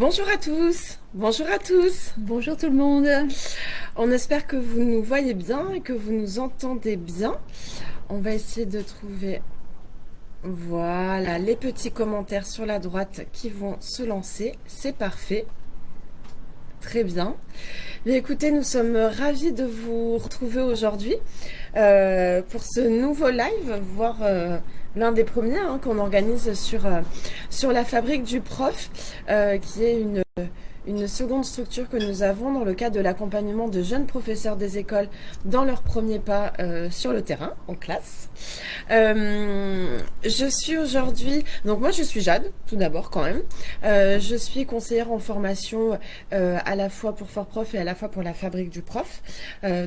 Bonjour à tous, bonjour à tous. Bonjour tout le monde. On espère que vous nous voyez bien et que vous nous entendez bien. On va essayer de trouver, voilà, les petits commentaires sur la droite qui vont se lancer. C'est parfait. Très bien. Écoutez, nous sommes ravis de vous retrouver aujourd'hui euh, pour ce nouveau live, voire euh, l'un des premiers hein, qu'on organise sur, euh, sur la fabrique du prof, qui est une une seconde structure que nous avons dans le cadre de l'accompagnement de jeunes professeurs des écoles dans leurs premiers pas euh, sur le terrain, en classe. Euh, je suis aujourd'hui, donc moi je suis Jade, tout d'abord quand même. Euh, je suis conseillère en formation à la fois pour Fort Prof et à la fois pour la fabrique du prof.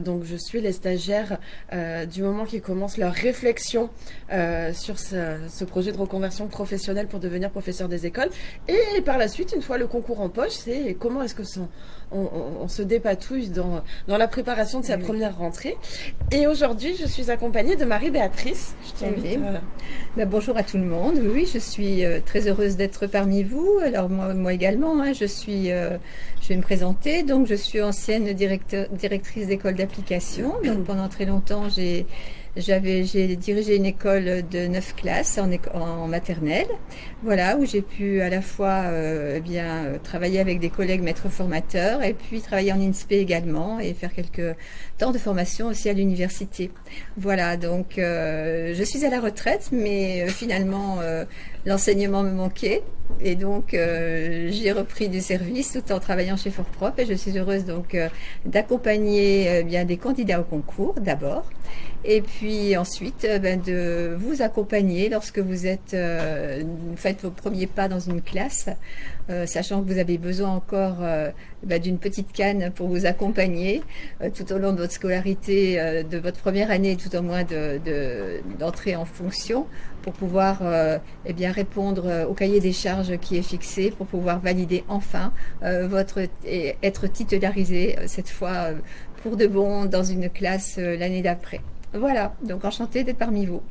donc je suis les stagiaires du moment qu'ils commencent leur réflexion sur ce, ce, projet de reconversion professionnelle pour devenir professeur des écoles. Et par la suite, une fois le concours en poche, c'est et comment est-ce que on, se dépatouille dans, dans la préparation de sa première rentrée. Et aujourd'hui, je suis accompagnée de Marie-Béatrice. Je eh euh, ben, bonjour à tout le monde. Oui, je suis euh, très heureuse d'être parmi vous. Alors moi, moi également, hein, je suis, euh, je vais me présenter. Donc, je suis ancienne directrice d'école d'application. Donc, pendant très longtemps, j'ai j'avais, j'ai dirigé une école de neuf classes en, en maternelle, voilà, où j'ai pu à la fois euh, bien travailler avec des collègues maîtres formateurs et puis travailler en INSPE également et faire quelques temps de formation aussi à l'université. Voilà, donc euh, je suis à la retraite, mais euh, finalement l'enseignement me manquait et donc j'ai repris du service tout en travaillant chez Fort Prof et je suis heureuse donc d'accompagner bien des candidats au concours d'abord et puis ensuite euh, ben, de vous accompagner lorsque vous êtes euh, vos premiers pas dans une classe, euh, sachant que vous avez besoin encore ben, d'une petite canne pour vous accompagner tout au long de votre scolarité, de votre première année, tout au moins d'entrer de, en fonction pour pouvoir eh bien répondre au cahier des charges qui est fixé, pour pouvoir valider enfin votre et être titularisé cette fois pour de bon dans une classe l'année d'après. Voilà, donc enchantée d'être parmi vous.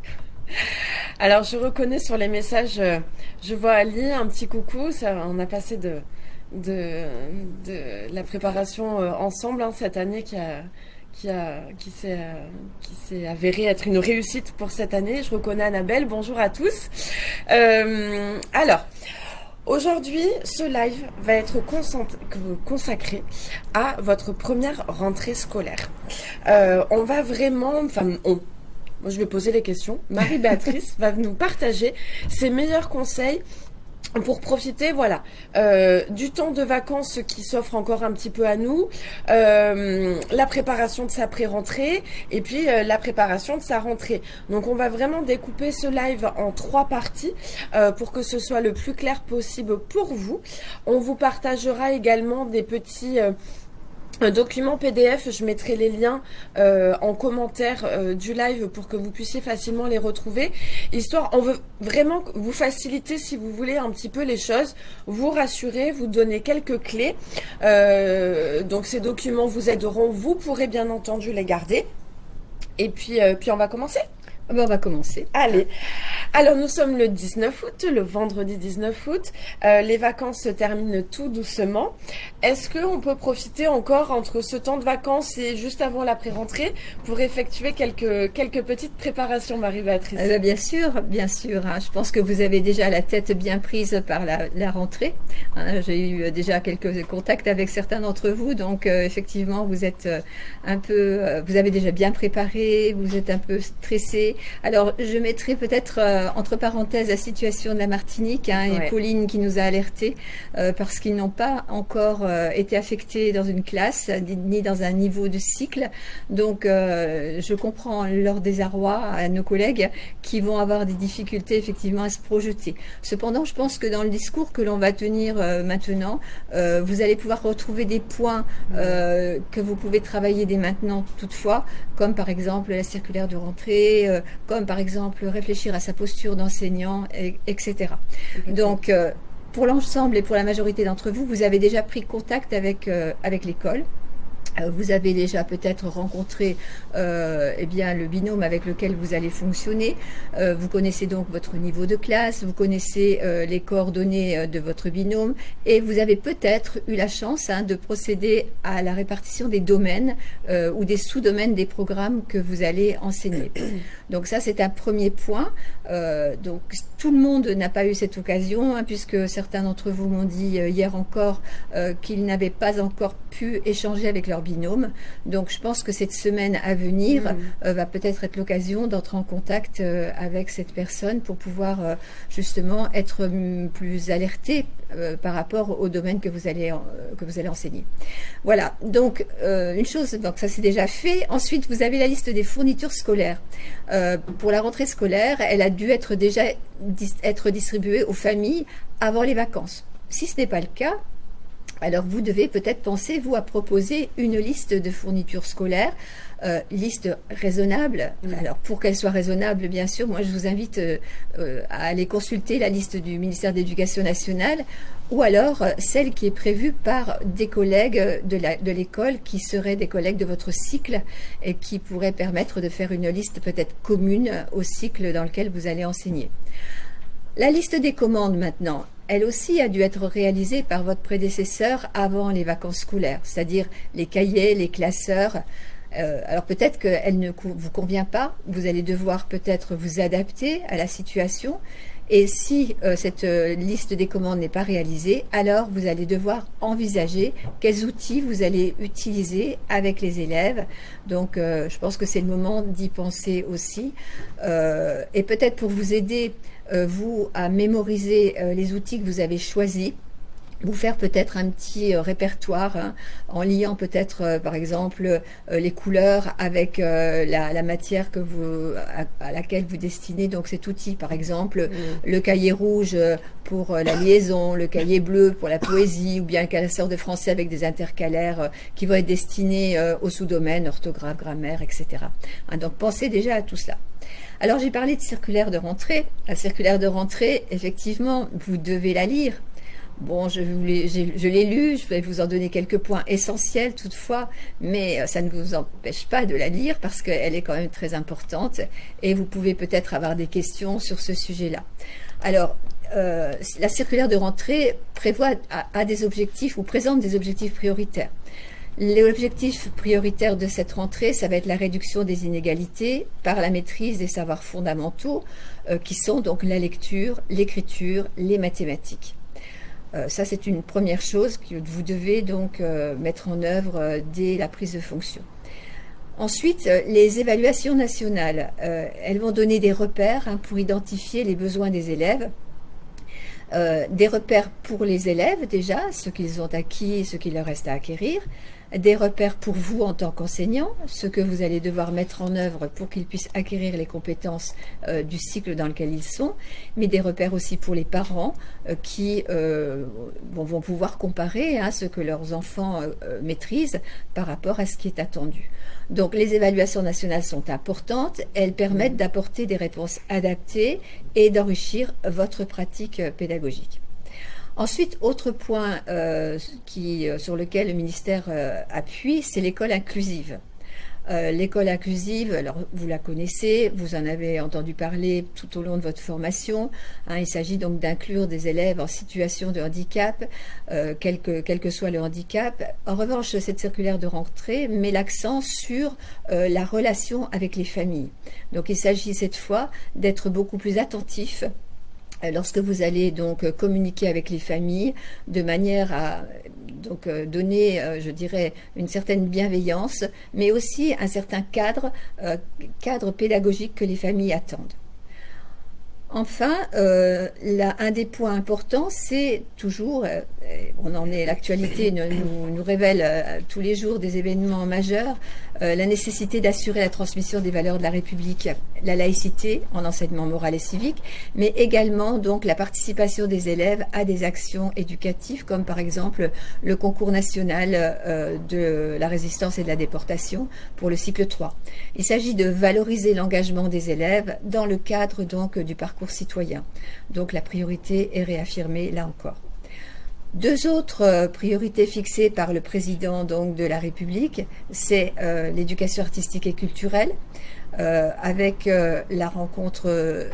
Alors, je reconnais sur les messages, euh, je vois Ali, un petit coucou. Ça, on a passé de, la préparation euh, ensemble hein, cette année qui a qui, a, qui s'est euh, avéré être une réussite pour cette année. Je reconnais Annabelle. Bonjour à tous. alors, Aujourd'hui, ce live va être consacré à votre première rentrée scolaire. On va vraiment, enfin, on, moi je vais poser les questions. Marie-Béatrice va nous partager ses meilleurs conseils pour profiter, voilà, euh, du temps de vacances qui s'offre encore un petit peu à nous, euh, la préparation de sa pré-rentrée et puis euh, la préparation de sa rentrée. Donc on va vraiment découper ce live en trois parties pour que ce soit le plus clair possible pour vous. On vous partagera également des petits document PDF, je mettrai les liens euh, en commentaire euh, du live pour que vous puissiez facilement les retrouver. Histoire, on veut vraiment vous faciliter si vous voulez un petit peu les choses, vous rassurer, vous donner quelques clés. Euh, donc ces documents vous aideront, vous pourrez bien entendu les garder. Et puis on va commencer. Ah ben, on va commencer. Allez. Alors, nous sommes le 19 août, le vendredi 19 août. Euh, les vacances se terminent tout doucement. Est-ce qu'on peut profiter encore entre ce temps de vacances et juste avant la pré-rentrée pour effectuer quelques, quelques petites préparations, Marie-Béatrice? Ben, Bien sûr, bien sûr. Hein. Je pense que vous avez déjà la tête bien prise par la, rentrée. Hein. J'ai eu déjà quelques contacts avec certains d'entre vous. Donc, euh, effectivement, vous êtes euh, un peu, vous avez déjà bien préparé, vous êtes un peu stressé alors, je mettrai peut-être euh, entre parenthèses la situation de la Martinique hein, et Pauline qui nous a alertés euh, parce qu'ils n'ont pas encore euh, été affectés dans une classe ni dans un niveau de cycle. Donc, je comprends leur désarroi à nos collègues qui vont avoir des difficultés effectivement à se projeter. Cependant, je pense que dans le discours que l'on va tenir maintenant, vous allez pouvoir retrouver des points que vous pouvez travailler dès maintenant toutefois, comme par exemple la circulaire de rentrée, comme par exemple réfléchir à sa posture d'enseignant, etc. Donc, euh, pour l'ensemble et pour la majorité d'entre vous, vous avez déjà pris contact avec, euh, avec l'école. Euh, vous avez déjà peut-être rencontré euh, eh bien, le binôme avec lequel vous allez fonctionner. Euh, vous connaissez donc votre niveau de classe, vous connaissez les coordonnées de votre binôme et vous avez peut-être eu la chance hein, de procéder à la répartition des domaines ou des sous-domaines des programmes que vous allez enseigner. Donc ça, c'est un premier point. donc tout le monde n'a pas eu cette occasion hein, puisque certains d'entre vous m'ont dit hier encore qu'ils n'avaient pas encore pu échanger avec leur binôme. Donc je pense que cette semaine à venir mm. euh, va peut-être être, l'occasion d'entrer en contact euh, avec cette personne pour pouvoir euh, justement être mm, plus alerté par rapport au domaine que vous allez, que vous allez enseigner. Voilà, donc une chose, donc ça c'est déjà fait. Ensuite, vous avez la liste des fournitures scolaires. pour la rentrée scolaire, elle a dû être déjà être distribuée aux familles avant les vacances. Si ce n'est pas le cas, alors vous devez peut-être penser, vous, à proposer une liste de fournitures scolaires, euh, liste raisonnable. Alors pour qu'elle soit raisonnable, bien sûr, moi je vous invite euh, euh, à aller consulter la liste du ministère de l'Éducation nationale ou alors celle qui est prévue par des collègues de l'école qui seraient des collègues de votre cycle et qui pourraient permettre de faire une liste peut-être commune au cycle dans lequel vous allez enseigner. La liste des commandes maintenant, elle aussi a dû être réalisée par votre prédécesseur avant les vacances scolaires, c'est-à-dire les cahiers, les classeurs. Euh, alors peut-être qu'elle ne vous convient pas, vous allez devoir peut-être vous adapter à la situation. Et si euh, cette euh, liste des commandes n'est pas réalisée, alors vous allez devoir envisager quels outils vous allez utiliser avec les élèves. Donc je pense que c'est le moment d'y penser aussi. et peut-être pour vous aider euh, vous, à mémoriser euh, les outils que vous avez choisis vous faire peut-être un petit euh, répertoire hein, en liant peut-être par exemple les couleurs avec la, matière que vous à, laquelle vous destinez donc cet outil par exemple mm. le cahier rouge pour la liaison le cahier bleu pour la poésie ou bien un classeur de français avec des intercalaires qui vont être destinés au sous-domaine orthographe grammaire etc hein, donc pensez déjà à tout cela alors j'ai parlé de circulaire de rentrée. La circulaire de rentrée, effectivement, vous devez la lire. Bon, je, l'ai lu, je vais vous en donner quelques points essentiels toutefois, mais euh, ça ne vous empêche pas de la lire parce qu'elle est quand même très importante et vous pouvez peut-être avoir des questions sur ce sujet-là. Alors, euh, la circulaire de rentrée prévoit a des objectifs ou présente des objectifs prioritaires. L'objectif prioritaire de cette rentrée, ça va être la réduction des inégalités par la maîtrise des savoirs fondamentaux euh, qui sont donc la lecture, l'écriture, les mathématiques. Euh, ça, c'est une première chose que vous devez donc euh, mettre en œuvre dès la prise de fonction. Ensuite, les évaluations nationales, elles vont donner des repères hein, pour identifier les besoins des élèves, des repères pour les élèves déjà, ce qu'ils ont acquis et ce qu'il leur reste à acquérir, des repères pour vous en tant qu'enseignant, ce que vous allez devoir mettre en œuvre pour qu'ils puissent acquérir les compétences euh, du cycle dans lequel ils sont, mais des repères aussi pour les parents euh, qui euh, vont, pouvoir comparer hein, ce que leurs enfants maîtrisent par rapport à ce qui est attendu. Donc les évaluations nationales sont importantes, elles permettent d'apporter des réponses adaptées et d'enrichir votre pratique pédagogique. Ensuite, autre point euh, euh, sur lequel le ministère euh, appuie, c'est l'école inclusive. l'école inclusive, alors vous la connaissez, vous en avez entendu parler tout au long de votre formation. Hein. il s'agit donc d'inclure des élèves en situation de handicap, quel, que, quel, que, soit le handicap. En revanche, cette circulaire de rentrée met l'accent sur la relation avec les familles. Donc il s'agit cette fois d'être beaucoup plus attentif euh, lorsque vous allez donc euh, communiquer avec les familles de manière à euh, donner, je dirais, une certaine bienveillance, mais aussi un certain cadre, pédagogique que les familles attendent. Enfin, un des points importants, c'est toujours, on en est, l'actualité nous, révèle tous les jours des événements majeurs, euh, la nécessité d'assurer la transmission des valeurs de la République, la laïcité en enseignement moral et civique, mais également donc la participation des élèves à des actions éducatives comme par exemple le concours national euh, de la résistance et de la déportation pour le cycle 3. Il s'agit de valoriser l'engagement des élèves dans le cadre donc du parcours citoyen. Donc la priorité est réaffirmée là encore. Deux autres priorités fixées par le président donc, de la République, c'est l'éducation artistique et culturelle, avec la rencontre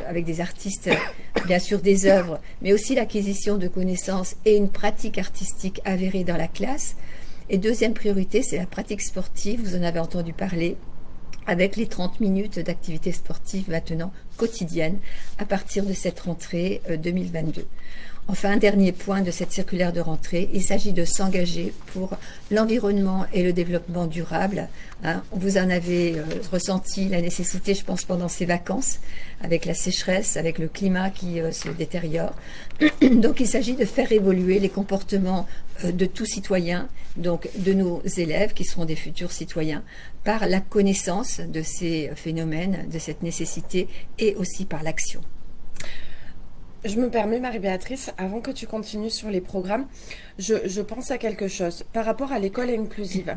avec des artistes, bien sûr des œuvres, mais aussi l'acquisition de connaissances et une pratique artistique avérée dans la classe. Et deuxième priorité, c'est la pratique sportive, vous en avez entendu parler, avec les 30 minutes d'activité sportive maintenant quotidienne à partir de cette rentrée 2022. Euh, enfin, un dernier point de cette circulaire de rentrée, il s'agit de s'engager pour l'environnement et le développement durable. Hein. vous en avez euh, ressenti la nécessité, je pense, pendant ces vacances, avec la sécheresse, avec le climat qui euh, se détériore. Donc, il s'agit de faire évoluer les comportements de tous citoyens, donc de nos élèves qui seront des futurs citoyens, par la connaissance de ces phénomènes, de cette nécessité et aussi par l'action. Je me permets, Marie-Béatrice, avant que tu continues sur les programmes, je, pense à quelque chose. Par rapport à l'école inclusive,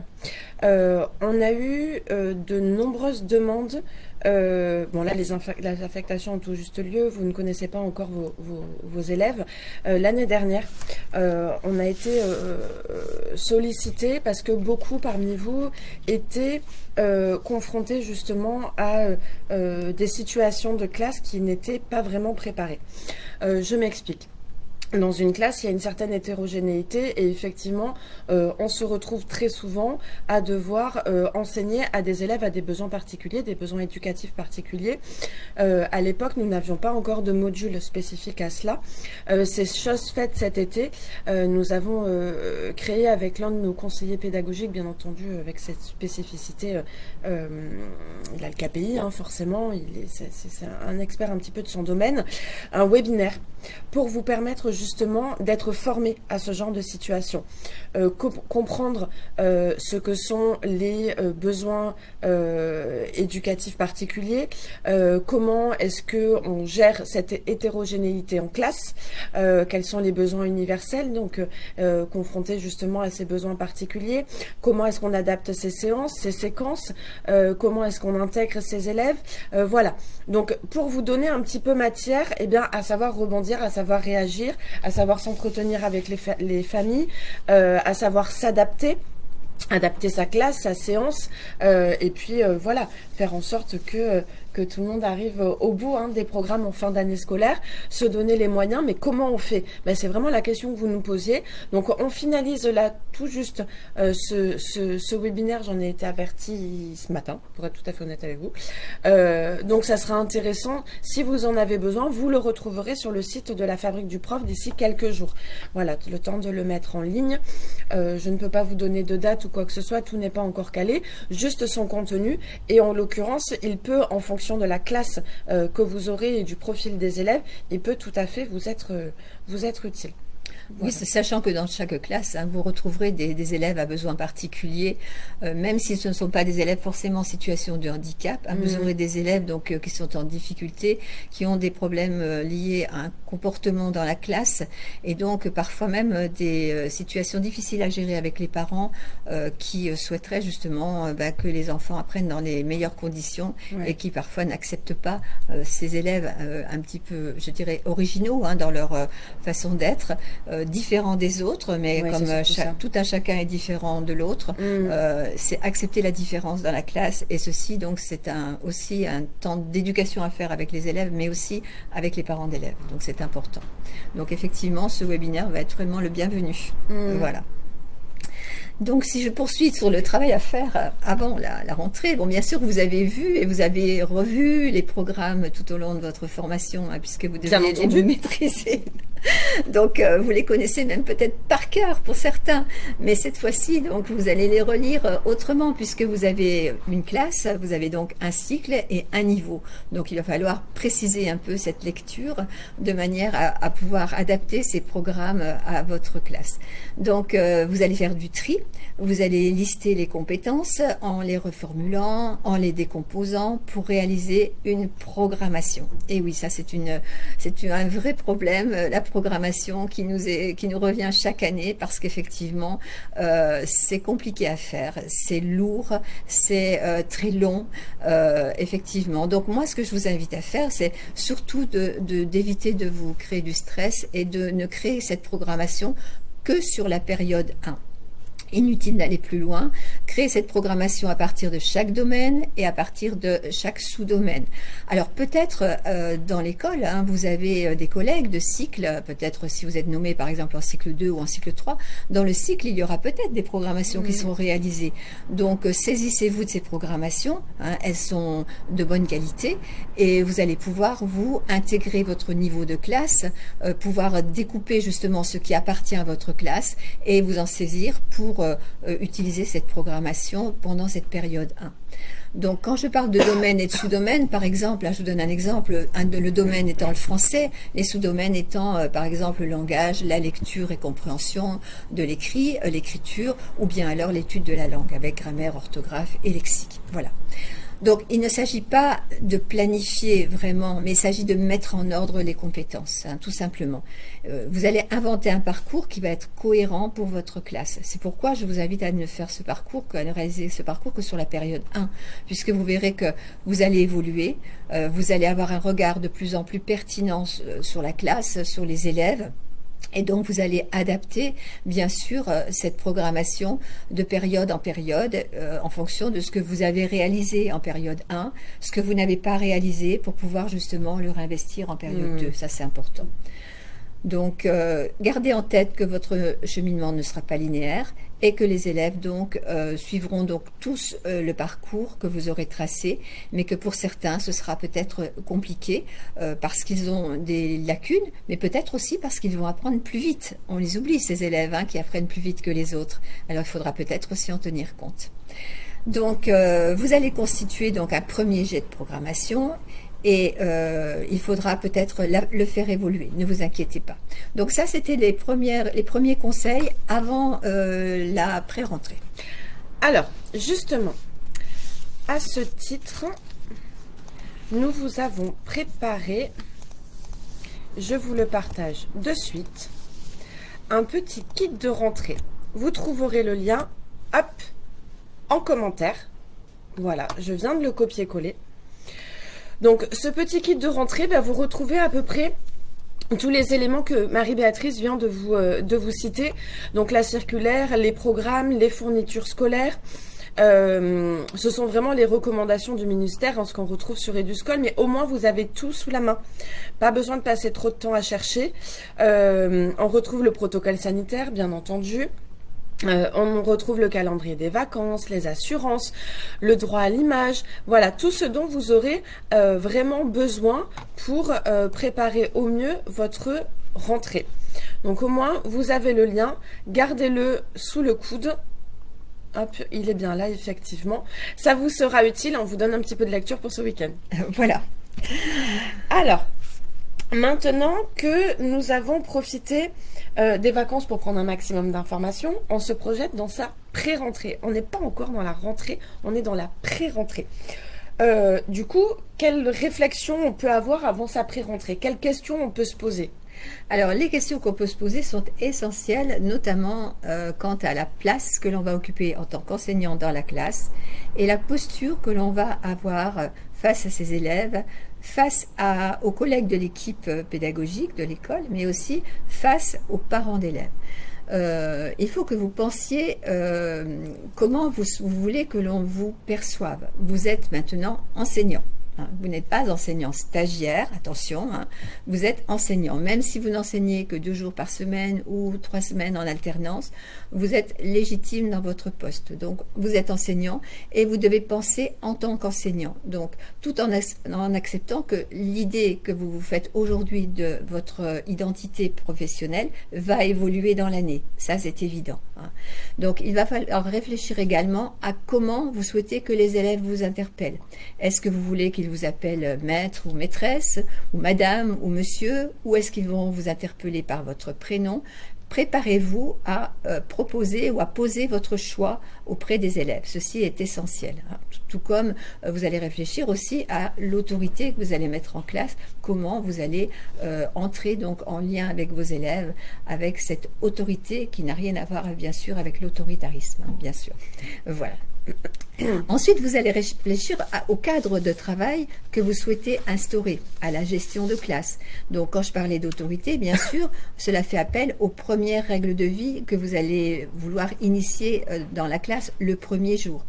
euh, on a eu euh, de nombreuses demandes euh, bon là, les, affectations ont tout juste lieu. Vous ne connaissez pas encore vos, élèves. Euh, l'année dernière, euh, on a été sollicité parce que beaucoup parmi vous étaient confrontés justement à des situations de classe qui n'étaient pas vraiment préparées. je m'explique dans une classe, il y a une certaine hétérogénéité et effectivement, euh, on se retrouve très souvent à devoir euh, enseigner à des élèves à des besoins particuliers, des besoins éducatifs particuliers. Euh, à l'époque, nous n'avions pas encore de module spécifique à cela. C'est chose faite cet été. nous avons créé avec l'un de nos conseillers pédagogiques, bien entendu, avec cette spécificité, il a le KPI, hein, forcément, c'est un expert un petit peu de son domaine, un webinaire pour vous permettre justement d'être formé à ce genre de situation, euh, comprendre euh, ce que sont les euh, besoins éducatifs particuliers, comment est-ce que on gère cette hétérogénéité en classe, quels sont les besoins universels, donc confrontés justement à ces besoins particuliers, comment est-ce qu'on adapte ces séances, ces séquences, comment est-ce qu'on intègre ces élèves, voilà. Donc pour vous donner un petit peu matière, eh bien à savoir rebondir, à savoir réagir, à savoir s'entretenir avec les, familles, euh, à savoir s'adapter adapter sa classe, sa séance, euh, et puis euh, voilà, faire en sorte que que tout le monde arrive au bout hein, des programmes en fin d'année scolaire, se donner les moyens, mais comment on fait? Ben, C'est vraiment la question que vous nous posiez. Donc on finalise là tout juste euh, ce, ce, webinaire, j'en ai été averti ce matin, pour être tout à fait honnête avec vous. Euh, donc ça sera intéressant, si vous en avez besoin, vous le retrouverez sur le site de la Fabrique du Prof d'ici quelques jours. Voilà, le temps de le mettre en ligne. Euh, je ne peux pas vous donner de date ou quoi que ce soit, tout n'est pas encore calé, juste son contenu, et en l'occurrence, il peut, en fonction de la classe euh, que vous aurez et du profil des élèves, il peut tout à fait vous être, euh, vous être utile. Oui, sachant que dans chaque classe, hein, vous retrouverez des, élèves à besoins particuliers, euh, même si ce ne sont pas des élèves forcément en situation de handicap. Hein, vous mhm. aurez des élèves donc qui sont en difficulté, qui ont des problèmes liés à un comportement dans la classe, et donc parfois même des situations difficiles à gérer avec les parents qui souhaiteraient justement bah, que les enfants apprennent dans les meilleures conditions et qui parfois n'acceptent pas ces élèves un petit peu, je dirais, originaux hein, dans leur façon d'être. Euh, différents des autres, mais comme euh, tout un chacun est différent de l'autre, mm. euh, c'est accepter la différence dans la classe. Et ceci, donc, c'est un, aussi un temps d'éducation à faire avec les élèves, mais aussi avec les parents d'élèves. Donc, c'est important. Donc, effectivement, ce webinaire va être vraiment le bienvenu. Mm. Voilà. Donc, si je poursuis sur le travail à faire avant la, rentrée, bon, bien sûr, vous avez vu et vous avez revu les programmes tout au long de votre formation, hein, puisque vous devez les maîtriser donc euh, vous les connaissez même peut-être par cœur pour certains, mais cette fois-ci, donc vous allez les relire euh, autrement puisque vous avez une classe, vous avez donc un cycle et un niveau. Donc il va falloir préciser un peu cette lecture de manière à, pouvoir adapter ces programmes à votre classe. Donc euh, vous allez faire du tri, vous allez lister les compétences en les reformulant, en les décomposant pour réaliser une programmation. Et oui, ça c'est une c'est un vrai problème. Programmation qui nous, revient chaque année parce qu'effectivement, euh, c'est compliqué à faire, c'est lourd, c'est euh, très long, euh, effectivement. Donc moi, ce que je vous invite à faire, c'est surtout d'éviter de, de, d'éviter de vous créer du stress et de ne créer cette programmation que sur la période 1. Inutile d'aller plus loin, créer cette programmation à partir de chaque domaine et à partir de chaque sous-domaine. Alors peut-être euh, dans l'école, hein, vous avez euh, des collègues de cycle, peut-être si vous êtes nommé par exemple en cycle 2 ou en cycle 3, dans le cycle il y aura peut-être des programmations qui sont réalisées. Donc euh, saisissez-vous de ces programmations, hein, elles sont de bonne qualité et vous allez pouvoir vous intégrer votre niveau de classe, pouvoir découper justement ce qui appartient à votre classe et vous en saisir pour euh, euh, utiliser cette programmation pendant cette période 1. Donc, quand je parle de domaine et de sous-domaine, par exemple, je vous donne un exemple, le domaine étant le français, les sous-domaines étant, euh, par exemple, le langage, la lecture et compréhension de l'écrit, l'écriture, ou bien alors l'étude de la langue avec grammaire, orthographe et lexique. Voilà. Donc, il ne s'agit pas de planifier vraiment, mais il s'agit de mettre en ordre les compétences, hein, tout simplement. Euh, vous allez inventer un parcours qui va être cohérent pour votre classe. C'est pourquoi je vous invite à ne faire ce parcours, à ne réaliser ce parcours que sur la période 1, puisque vous verrez que vous allez évoluer, euh, vous allez avoir un regard de plus en plus pertinent euh, sur la classe, sur les élèves, et donc, vous allez adapter, bien sûr, euh, cette programmation de période en période euh, en fonction de ce que vous avez réalisé en période 1, ce que vous n'avez pas réalisé pour pouvoir justement le réinvestir en période 2. Hmm. Ça, c'est important. Donc, euh, gardez en tête que votre cheminement ne sera pas linéaire et que les élèves donc euh, suivront donc tous euh, le parcours que vous aurez tracé, mais que pour certains ce sera peut-être compliqué parce qu'ils ont des lacunes, mais peut-être aussi parce qu'ils vont apprendre plus vite. On les oublie ces élèves hein, qui apprennent plus vite que les autres. Alors il faudra peut-être aussi en tenir compte. Donc, vous allez constituer donc un premier jet de programmation et euh, il faudra peut-être le faire évoluer, ne vous inquiétez pas. Donc ça, c'était les, les premiers conseils avant euh, la pré-rentrée. Alors, justement, à ce titre, nous vous avons préparé, je vous le partage de suite, un petit kit de rentrée. Vous trouverez le lien, hop, en commentaire. Voilà, je viens de le copier-coller. Donc ce petit kit de rentrée, bah, vous retrouvez à peu près tous les éléments que Marie-Béatrice vient de vous, euh, de vous citer. Donc la circulaire, les programmes, les fournitures scolaires. Euh, ce sont vraiment les recommandations du ministère, en ce qu'on retrouve sur Eduscol, mais au moins vous avez tout sous la main. Pas besoin de passer trop de temps à chercher. Euh, on retrouve le protocole sanitaire, bien entendu. Euh, on retrouve le calendrier des vacances, les assurances, le droit à l'image, voilà, tout ce dont vous aurez euh, vraiment besoin pour euh, préparer au mieux votre rentrée. Donc au moins, vous avez le lien, gardez-le sous le coude. Hop, il est bien là, effectivement. Ça vous sera utile, on vous donne un petit peu de lecture pour ce week-end. Voilà. Alors, maintenant que nous avons profité euh, des vacances pour prendre un maximum d'informations, on se projette dans sa pré-rentrée. On n'est pas encore dans la rentrée, on est dans la pré-rentrée. Euh, du coup, quelle réflexion on peut avoir avant sa pré-rentrée? Quelles questions on peut se poser? Alors, les questions qu'on peut se poser sont essentielles, notamment euh, quant à la place que l'on va occuper en tant qu'enseignant dans la classe et la posture que l'on va avoir face à ses élèves, face aux collègues de l'équipe pédagogique de l'école, mais aussi face aux parents d'élèves. Euh, il faut que vous pensiez euh, comment vous, voulez que l'on vous perçoive. Vous êtes maintenant enseignant. Hein. Vous n'êtes pas enseignant stagiaire, attention, hein. vous êtes enseignant. Même si vous n'enseignez que deux jours par semaine ou trois semaines en alternance, vous êtes légitime dans votre poste. Donc, vous êtes enseignant et vous devez penser en tant qu'enseignant. Donc, tout en, en, acceptant que l'idée que vous vous faites aujourd'hui de votre identité professionnelle va évoluer dans l'année. Ça, c'est évident. Hein. Donc, il va falloir réfléchir également à comment vous souhaitez que les élèves vous interpellent. Est-ce que vous voulez qu'ils vous appellent maître ou maîtresse, ou madame ou monsieur, ou est-ce qu'ils vont vous interpeller par votre prénom préparez-vous à euh, proposer ou à poser votre choix auprès des élèves. Ceci est essentiel. Hein. tout comme vous allez réfléchir aussi à l'autorité que vous allez mettre en classe, comment vous allez entrer donc en lien avec vos élèves, avec cette autorité qui n'a rien à voir bien sûr avec l'autoritarisme, hein, bien sûr. Voilà. Ensuite, vous allez réfléchir au cadre de travail que vous souhaitez instaurer, à la gestion de classe. Donc, quand je parlais d'autorité, bien sûr, cela fait appel aux premières règles de vie que vous allez vouloir initier euh, dans la classe le premier jour.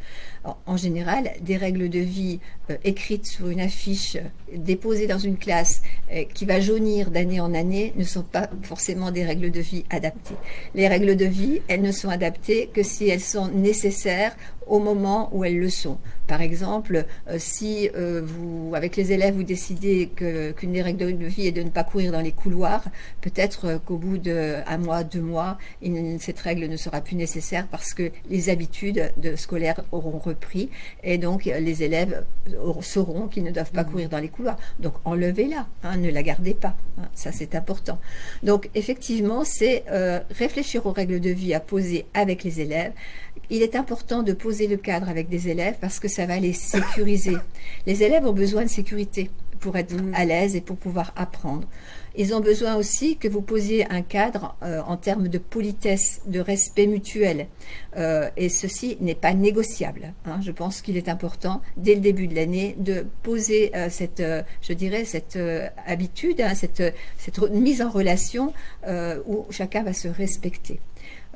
En général, des règles de vie écrites sur une affiche, déposée dans une classe, euh, qui va jaunir d'année en année, ne sont pas forcément des règles de vie adaptées. Les règles de vie, elles ne sont adaptées que si elles sont nécessaires au moment où elles le sont. Par exemple, euh, si euh, vous, avec les élèves, vous décidez qu'une des règles de vie est de ne pas courir dans les couloirs, peut-être euh, qu'au bout d'un mois, deux mois, cette règle ne sera plus nécessaire parce que les habitudes de scolaires auront repris et donc les élèves sauront qu'ils ne doivent pas mmh. courir dans les couloirs. Donc enlevez-la, hein, ne la gardez pas. Hein, ça, c'est important. Donc effectivement, c'est réfléchir aux règles de vie à poser avec les élèves. Il est important de poser le cadre avec des élèves parce que ça va les sécuriser. Les élèves ont besoin de sécurité pour être mm. à l'aise et pour pouvoir apprendre. Ils ont besoin aussi que vous posiez un cadre euh, en termes de politesse, de respect mutuel. Euh, et ceci n'est pas négociable. Hein. Je pense qu'il est important, dès le début de l'année, de poser euh, cette, je dirais, cette habitude, hein, cette, cette mise en relation où chacun va se respecter.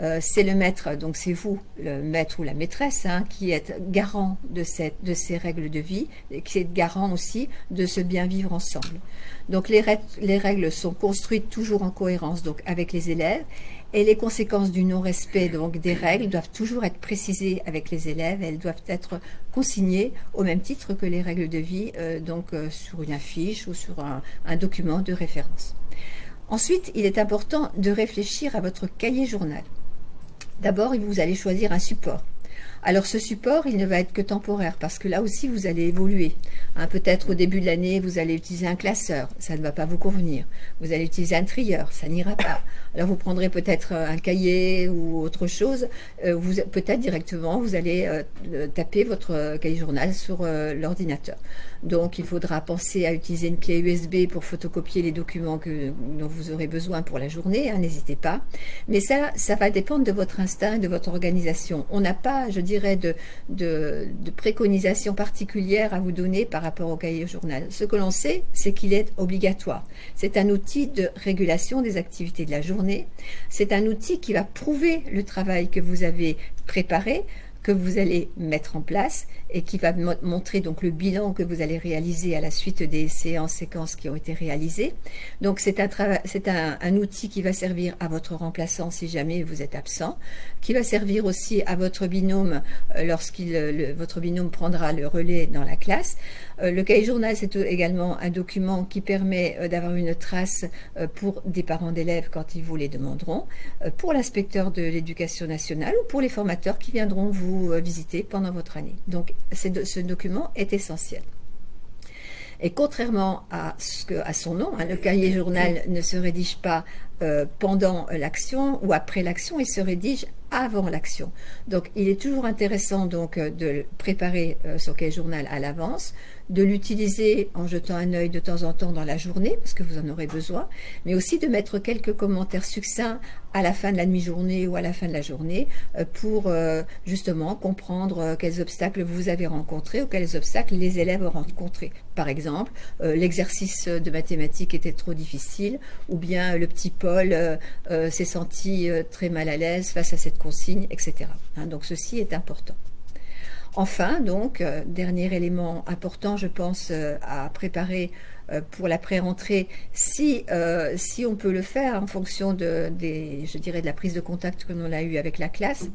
Euh, c'est le maître, donc c'est vous, le maître ou la maîtresse, hein, qui êtes garant de, cette, de ces règles de vie, et qui êtes garant aussi de ce bien vivre ensemble. Donc les, les règles sont construites toujours en cohérence donc avec les élèves, et les conséquences du non-respect donc des règles doivent toujours être précisées avec les élèves. Elles doivent être consignées au même titre que les règles de vie, euh, donc euh, sur une affiche ou sur un document de référence. Ensuite, il est important de réfléchir à votre cahier journal. D'abord, vous allez choisir un support. Alors ce support, il ne va être que temporaire parce que là aussi, vous allez évoluer. Hein, peut-être au début de l'année, vous allez utiliser un classeur, ça ne va pas vous convenir. Vous allez utiliser un trieur, ça n'ira pas. Alors vous prendrez peut-être euh, un cahier ou autre chose. Euh, Peut-être directement, vous allez euh, taper votre cahier journal sur l'ordinateur. Donc il faudra penser à utiliser une clé USB pour photocopier les documents que, dont vous aurez besoin pour la journée, hein, n'hésitez pas. Mais ça, ça va dépendre de votre instinct et de votre organisation. On n'a pas, je dirais, de, de, de préconisation particulière à vous donner par rapport au cahier journal. Ce que l'on sait, c'est qu'il est obligatoire. C'est un outil de régulation des activités de la journée. C'est un outil qui va prouver le travail que vous avez préparé, que vous allez mettre en place et qui va montrer donc le bilan que vous allez réaliser à la suite des séances, séquences qui ont été réalisées. Donc c'est un, un, outil qui va servir à votre remplaçant si jamais vous êtes absent, qui va servir aussi à votre binôme euh, lorsqu'il votre binôme prendra le relais dans la classe. Euh, le cahier journal, c'est également un document qui permet euh, d'avoir une trace pour des parents d'élèves quand ils vous les demanderont, pour l'inspecteur de l'éducation nationale ou pour les formateurs qui viendront vous euh, visiter pendant votre année. Donc ce document est essentiel. Et contrairement à, ce que, son nom, hein, le cahier journal ne se rédige pas euh, pendant l'action ou après l'action, il se rédige avant l'action. Donc il est toujours intéressant donc euh, de préparer son cahier journal à l'avance, de l'utiliser en jetant un œil de temps en temps dans la journée, parce que vous en aurez besoin, mais aussi de mettre quelques commentaires succincts à la fin de la demi-journée ou à la fin de la journée euh, pour euh, justement comprendre euh, quels obstacles vous avez rencontrés ou quels obstacles les élèves ont rencontrés. Par exemple, l'exercice de mathématiques était trop difficile ou bien le petit Paul s'est senti très mal à l'aise face à cette consigne, etc. Hein, donc ceci est important. Enfin, donc, euh, dernier élément important, je pense, euh, à préparer euh, pour la pré-rentrée, si, on peut le faire en fonction de, je dirais, de la prise de contact que l'on a eue avec la classe,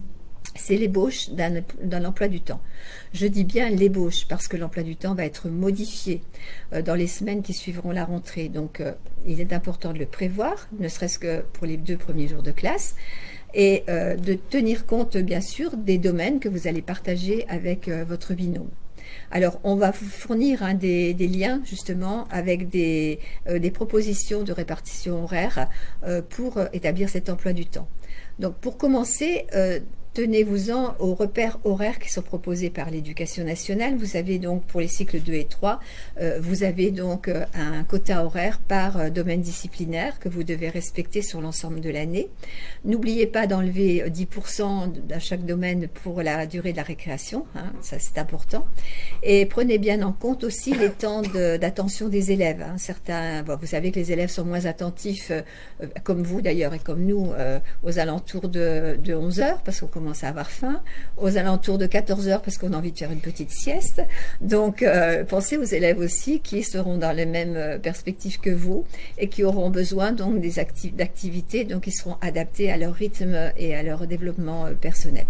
c'est l'ébauche d'un emploi du temps. Je dis bien l'ébauche parce que l'emploi du temps va être modifié dans les semaines qui suivront la rentrée. Donc, il est important de le prévoir, ne serait-ce que pour les deux premiers jours de classe et euh, de tenir compte bien sûr des domaines que vous allez partager avec euh, votre binôme. Alors, on va vous fournir hein, des, liens justement avec des, euh, des, propositions de répartition horaire pour établir cet emploi du temps. Donc, pour commencer, tenez-vous-en aux repères horaires qui sont proposés par l'éducation nationale. Vous avez donc pour les cycles 2 et 3, euh, vous avez donc euh, un quota horaire par euh, domaine disciplinaire que vous devez respecter sur l'ensemble de l'année. N'oubliez pas d'enlever 10% à chaque domaine pour la durée de la récréation, hein, ça c'est important. Et prenez bien en compte aussi les temps d'attention des élèves. Hein. Certains, vous savez que les élèves sont moins attentifs, comme vous d'ailleurs et comme nous, aux alentours de, de 11 heures, parce qu'on commence à avoir faim, aux alentours de 14 heures parce qu'on a envie de faire une petite sieste. Donc, euh, pensez aux élèves aussi qui seront dans les mêmes euh, perspectives que vous et qui auront besoin donc des d'activités donc qui seront adaptées à leur rythme et à leur développement euh, personnel.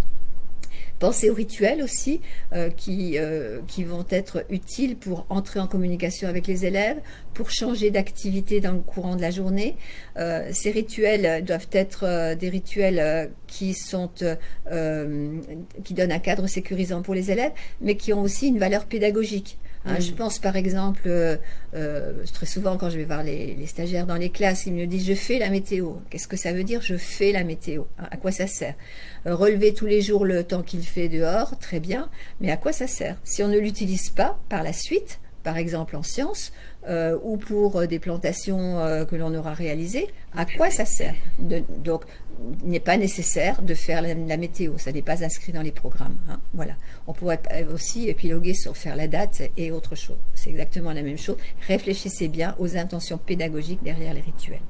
Pensez aux rituels aussi euh, qui, euh, qui vont être utiles pour entrer en communication avec les élèves, pour changer d'activité dans le courant de la journée. Euh, ces rituels doivent être des rituels qui donnent un cadre sécurisant pour les élèves, mais qui ont aussi une valeur pédagogique. Hein, je pense par exemple, euh, euh, très souvent quand je vais voir les, stagiaires dans les classes, ils me disent je fais la météo. Qu'est-ce que ça veut dire Je fais la météo? Hein, à quoi ça sert? Euh, Relever tous les jours le temps qu'il fait dehors, très bien, mais à quoi ça sert? Si on ne l'utilise pas par la suite, par exemple en sciences, euh, ou pour euh, des plantations euh, que l'on aura réalisées, à quoi ça sert Donc, il n'est pas nécessaire de faire la, météo, ça n'est pas inscrit dans les programmes. Hein, voilà. On pourrait aussi épiloguer sur faire la date et autre chose. C'est exactement la même chose. Réfléchissez bien aux intentions pédagogiques derrière les rituels.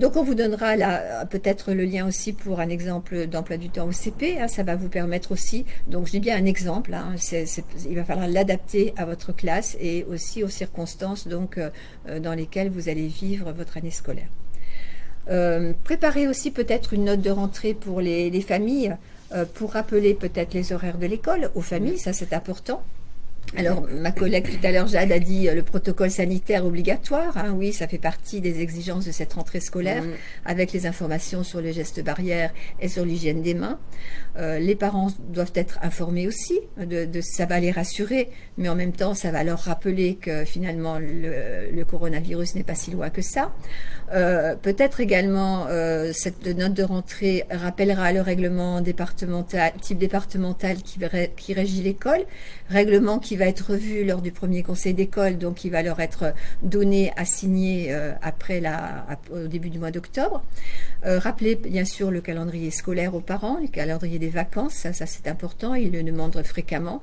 Donc on vous donnera là peut-être le lien aussi pour un exemple d'emploi du temps au CP. Hein, ça va vous permettre aussi, donc je dis bien un exemple, hein, il va falloir l'adapter à votre classe et aussi aux circonstances donc, euh, euh, dans lesquelles vous allez vivre votre année scolaire. Euh, préparez aussi peut-être une note de rentrée pour les, familles, pour rappeler peut-être les horaires de l'école aux familles, ça c'est important. Alors, ma collègue tout à l'heure, Jade, a dit euh, le protocole sanitaire obligatoire. Hein, oui, ça fait partie des exigences de cette rentrée scolaire, mm. avec les informations sur les gestes barrières et sur l'hygiène des mains. Euh, les parents doivent être informés aussi, de, ça va les rassurer, mais en même temps, ça va leur rappeler que finalement, le, coronavirus n'est pas si loin que ça. Euh, peut-être également, cette note de rentrée rappellera le règlement départemental, type départemental qui, qui régit l'école, règlement qui va être revu lors du premier conseil d'école, donc il va leur être donné à signer euh, après la, au début du mois d'octobre. Euh, rappelez bien sûr le calendrier scolaire aux parents, le calendrier des vacances, ça, c'est important, ils le demandent fréquemment.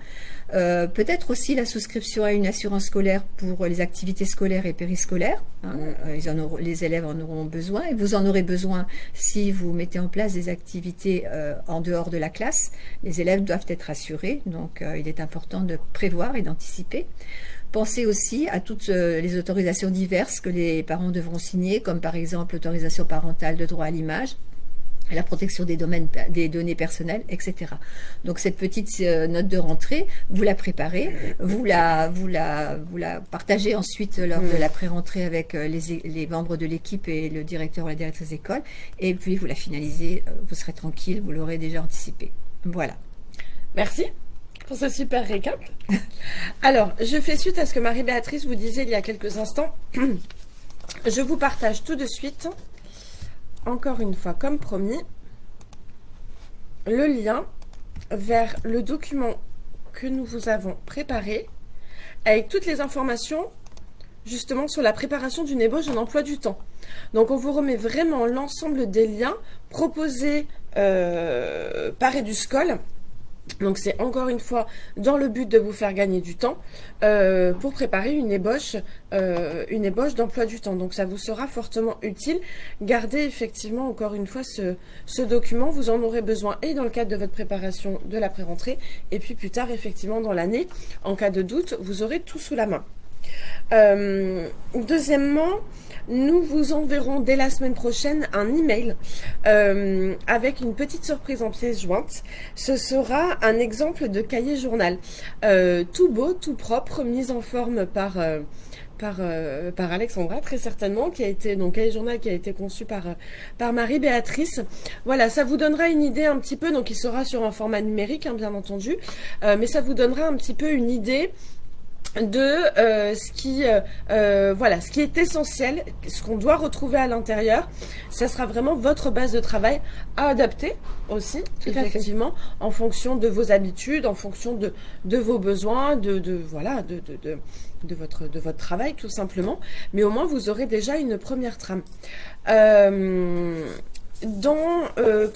Euh, peut-être aussi la souscription à une assurance scolaire pour les activités scolaires et périscolaires. Hein. les élèves en auront besoin et vous en aurez besoin si vous mettez en place des activités en dehors de la classe. Les élèves doivent être assurés, donc il est important de prévoir et d'anticiper. Pensez aussi à toutes euh, les autorisations diverses que les parents devront signer, comme par exemple l'autorisation parentale de droit à l'image, la protection des, domaines, des données personnelles, etc. Donc cette petite euh, note de rentrée, vous la préparez, vous la, vous la, vous la partagez ensuite lors de la pré-rentrée avec euh, les, les, membres de l'équipe et le directeur ou la directrice d'école, et puis vous la finalisez, vous serez tranquille, vous l'aurez déjà anticipé. Voilà. Merci pour ce super récap. Alors, je fais suite à ce que Marie-Béatrice vous disait il y a quelques instants. Je vous partage tout de suite, encore une fois comme promis, le lien vers le document que nous vous avons préparé avec toutes les informations justement sur la préparation d'une ébauche d'un emploi du temps. Donc on vous remet vraiment l'ensemble des liens proposés euh, par EduScol donc c'est encore une fois dans le but de vous faire gagner du temps euh, pour préparer une ébauche, euh, une ébauche d'emploi du temps. Donc ça vous sera fortement utile. Gardez effectivement encore une fois ce, document. Vous en aurez besoin et dans le cadre de votre préparation de la pré-rentrée et puis plus tard effectivement dans l'année. En cas de doute, vous aurez tout sous la main. Euh, deuxièmement, nous vous enverrons dès la semaine prochaine un email euh, avec une petite surprise en pièce jointe. Ce sera un exemple de cahier journal. Euh, tout beau, tout propre, mis en forme par... par, par Alexandra très certainement qui a été donc cahier journal qui a été conçu par par Marie Béatrice voilà ça vous donnera une idée un petit peu donc il sera sur un format numérique hein, bien entendu mais ça vous donnera un petit peu une idée de euh, ce qui euh, euh, voilà ce qui est essentiel ce qu'on doit retrouver à l'intérieur. Ça sera vraiment votre base de travail à adapter aussi effectivement. En fonction de vos habitudes en fonction de, de vos besoins de, de voilà de, de, de, votre de votre travail tout simplement. Mais au moins vous aurez déjà une première trame. Dans,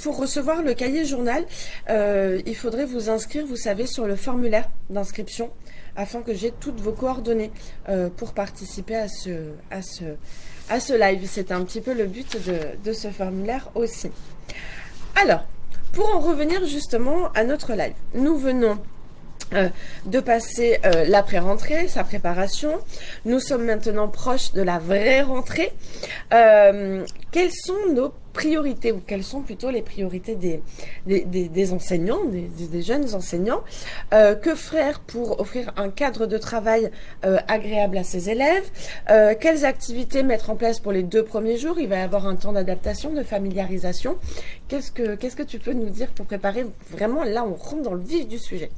pour recevoir le cahier journal, il faudrait vous inscrire, vous savez, sur le formulaire d'inscription afin que j'ai toutes vos coordonnées euh, pour participer à ce, à ce, à ce live. C'est un petit peu le but de, ce formulaire aussi. Alors, pour en revenir justement à notre live, nous venons euh, de passer euh, l'après-rentrée, sa préparation. Nous sommes maintenant proches de la vraie rentrée. quels sont nos priorités, ou quelles sont plutôt les priorités des, des, enseignants, des, jeunes enseignants, euh, que faire pour offrir un cadre de travail euh, agréable à ses élèves, euh, quelles activités mettre en place pour les deux premiers jours, il va y avoir un temps d'adaptation, de familiarisation, qu'est-ce que, qu'est-ce que tu peux nous dire pour préparer vraiment, là on rentre dans le vif du sujet?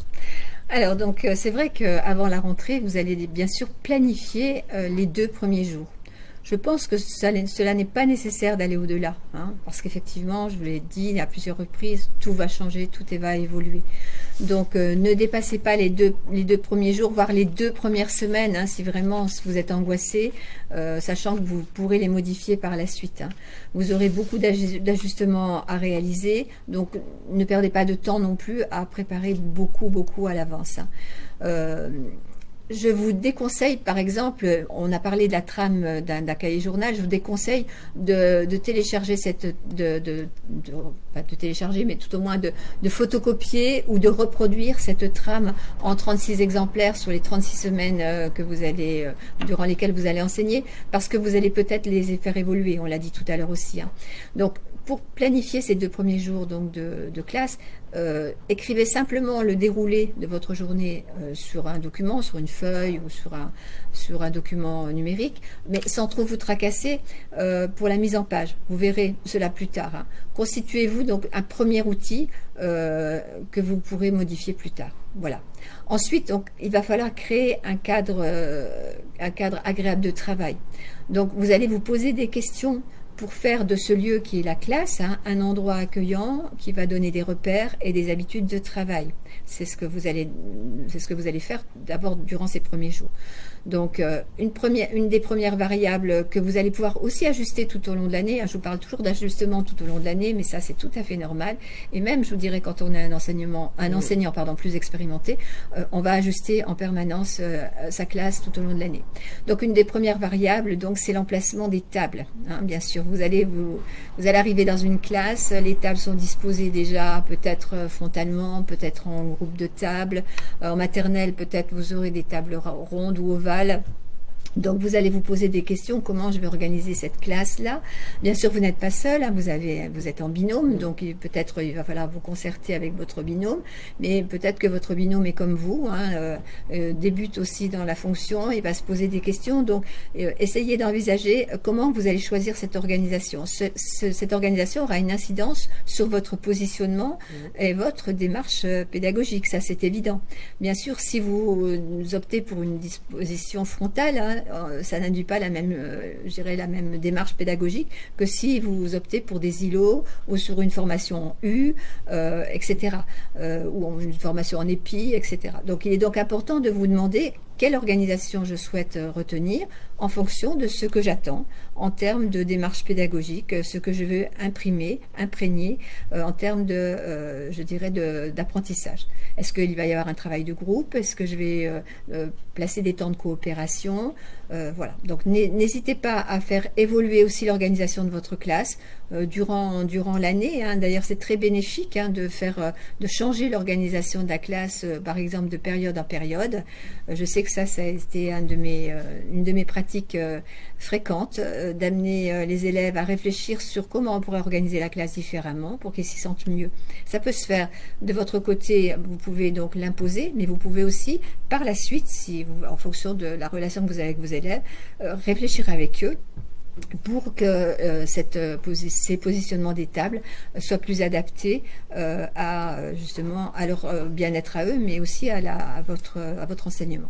Alors donc c'est vrai qu'avant la rentrée, vous allez bien sûr planifier les deux premiers jours. Je pense que cela n'est pas nécessaire d'aller au-delà, hein, parce qu'effectivement, je vous l'ai dit à plusieurs reprises, tout va changer, tout va évoluer. Donc, euh, ne dépassez pas les deux, les deux premiers jours, voire les deux premières semaines, hein, si vraiment vous êtes angoissé, euh, sachant que vous pourrez les modifier par la suite. Hein. Vous aurez beaucoup d'ajustements à réaliser, donc ne perdez pas de temps non plus à préparer beaucoup, beaucoup à l'avance. Euh, je vous déconseille, par exemple, on a parlé de la trame d'un cahier journal, je vous déconseille de, télécharger cette, de, de, pas de télécharger, mais tout au moins de, photocopier ou de reproduire cette trame en 36 exemplaires sur les 36 semaines euh, que vous allez, euh, durant lesquelles vous allez enseigner, parce que vous allez peut-être les faire évoluer, on l'a dit tout à l'heure aussi. Hein. Donc, pour planifier ces deux premiers jours donc de, classe, euh, écrivez simplement le déroulé de votre journée euh, sur un document, sur une feuille ou sur un, document numérique, mais sans trop vous tracasser euh, pour la mise en page. Vous verrez cela plus tard. Hein. Constituez-vous donc un premier outil que vous pourrez modifier plus tard. Voilà. Ensuite, il va falloir créer un cadre, un cadre agréable de travail. Donc, vous allez vous poser des questions pour faire de ce lieu qui est la classe hein, un endroit accueillant qui va donner des repères et des habitudes de travail. C'est ce que vous allez, c'est ce que vous allez faire d'abord durant ces premiers jours. Donc, euh, une, première, une des premières variables que vous allez pouvoir aussi ajuster tout au long de l'année, hein, je vous parle toujours d'ajustement tout au long de l'année, mais ça c'est tout à fait normal. Et même, je vous dirais, quand on a un, enseignement, un enseignant pardon, plus expérimenté, euh, on va ajuster en permanence euh, sa classe tout au long de l'année. Donc, une des premières variables, donc, c'est l'emplacement des tables. Hein, bien sûr, vous allez, vous, vous allez arriver dans une classe, les tables sont disposées déjà peut-être frontalement, peut-être en groupe de tables. en maternelle, peut-être vous aurez des tables rondes ou ovales trabalha donc vous allez vous poser des questions, comment je vais organiser cette classe-là? Bien sûr, vous n'êtes pas seul, hein, vous, avez, vous êtes en binôme, donc peut-être il va falloir vous concerter avec votre binôme, mais peut-être que votre binôme est comme vous, hein, euh, euh, débute aussi dans la fonction, il va se poser des questions, donc euh, essayez d'envisager comment vous allez choisir cette organisation. cette organisation aura une incidence sur votre positionnement mmh. et votre démarche pédagogique, ça c'est évident. Bien sûr, si vous optez pour une disposition frontale, hein, ça n'induit pas la même, euh, la même démarche pédagogique que si vous optez pour des îlots ou sur une formation en U, euh, etc., ou une formation en EPI, etc. Donc il est donc important de vous demander quelle organisation je souhaite retenir en fonction de ce que j'attends en termes de démarche pédagogique, ce que je veux imprimer, imprégner en termes de, je dirais, d'apprentissage. Est-ce qu'il va y avoir un travail de groupe? Est-ce que je vais placer des temps de coopération? Euh, voilà. Donc n'hésitez pas à faire évoluer aussi l'organisation de votre classe euh, durant, durant l'année. Hein. D'ailleurs, c'est très bénéfique hein, de faire euh, de changer l'organisation de la classe, par exemple, de période en période. je sais que ça, ça a été une de mes pratiques fréquentes, d'amener les élèves à réfléchir sur comment on pourrait organiser la classe différemment pour qu'ils s'y sentent mieux. Ça peut se faire de votre côté, vous pouvez donc l'imposer, mais vous pouvez aussi, par la suite, en fonction de la relation que vous avez avec vos euh, réfléchir avec eux pour que euh, euh, ces positionnements des tables soient plus adaptés à justement à leur bien-être à eux, mais aussi à, la, votre, à votre enseignement.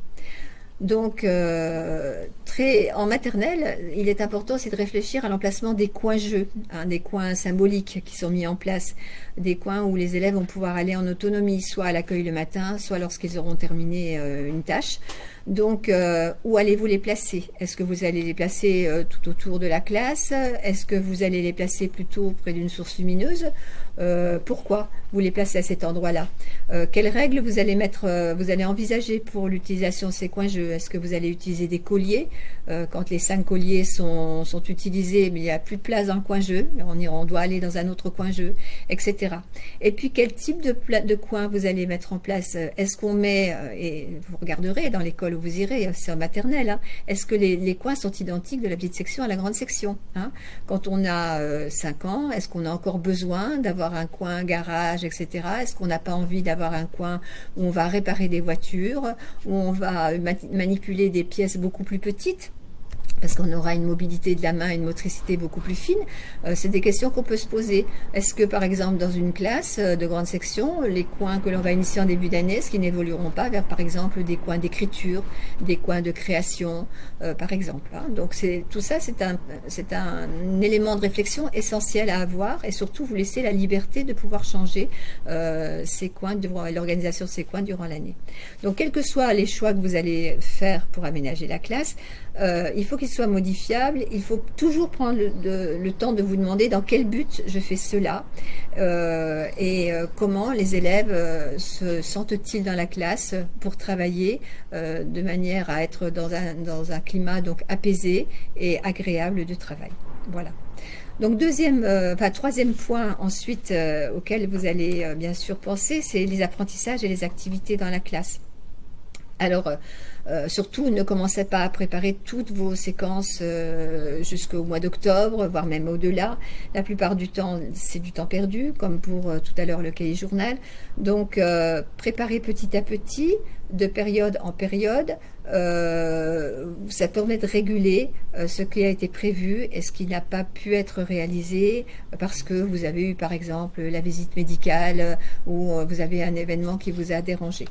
Donc, en maternelle, il est important aussi de réfléchir à l'emplacement des coins jeux, hein, des coins symboliques qui sont mis en place, des coins où les élèves vont pouvoir aller en autonomie, soit à l'accueil le matin, soit lorsqu'ils auront terminé euh, une tâche. Donc, euh, où allez-vous les placer? Est-ce que vous allez les placer euh, tout autour de la classe? Est-ce que vous allez les placer plutôt près d'une source lumineuse? Pourquoi vous les placez à cet endroit-là? Quelles règles vous allez mettre Vous allez envisager pour l'utilisation de ces coins? Jeux Est-ce que vous allez utiliser des colliers? Quand les cinq colliers sont, utilisés, mais il n'y a plus de place dans le coin jeu, on, on doit aller dans un autre coin jeu, Et puis, quel type de, de coin vous allez mettre en place Est-ce qu'on met, et vous regarderez dans l'école où vous irez, hein, c'est en maternelle, hein. est-ce que les, coins sont identiques de la petite section à la grande section hein? Quand on a 5 euh, ans, est-ce qu'on a encore besoin d'avoir un coin garage, etc. Est-ce qu'on n'a pas envie d'avoir un coin où on va réparer des voitures, où on va manipuler des pièces beaucoup plus petites? Parce qu'on aura une mobilité de la main, une motricité beaucoup plus fine, euh, c'est des questions qu'on peut se poser. Est-ce que, par exemple, dans une classe euh, de grande section, les coins que l'on va initier en début d'année, est-ce qu'ils n'évolueront pas vers, par exemple, des coins d'écriture, des coins de création, euh, par exemple hein? Donc, tout ça, c'est un, élément de réflexion essentiel à avoir et surtout vous laisser la liberté de pouvoir changer l'organisation de ces coins durant l'année. Donc, quels que soient les choix que vous allez faire pour aménager la classe, il faut qu'il soit modifiable. Il faut toujours prendre le, temps de vous demander dans quel but je fais cela euh, et euh, comment les élèves se sentent-ils dans la classe pour travailler de manière à être dans un, climat donc apaisé et agréable de travail. Voilà. Donc deuxième, troisième point ensuite auquel vous allez bien sûr penser, c'est les apprentissages et les activités dans la classe. Alors, euh, surtout, ne commencez pas à préparer toutes vos séquences euh, jusqu'au mois d'octobre, voire même au-delà. La plupart du temps, c'est du temps perdu, comme pour euh, tout à l'heure le cahier journal. Donc, préparez petit à petit, de période en période. ça permet de réguler ce qui a été prévu et ce qui n'a pas pu être réalisé parce que vous avez eu par exemple la visite médicale ou vous avez un événement qui vous a dérangé.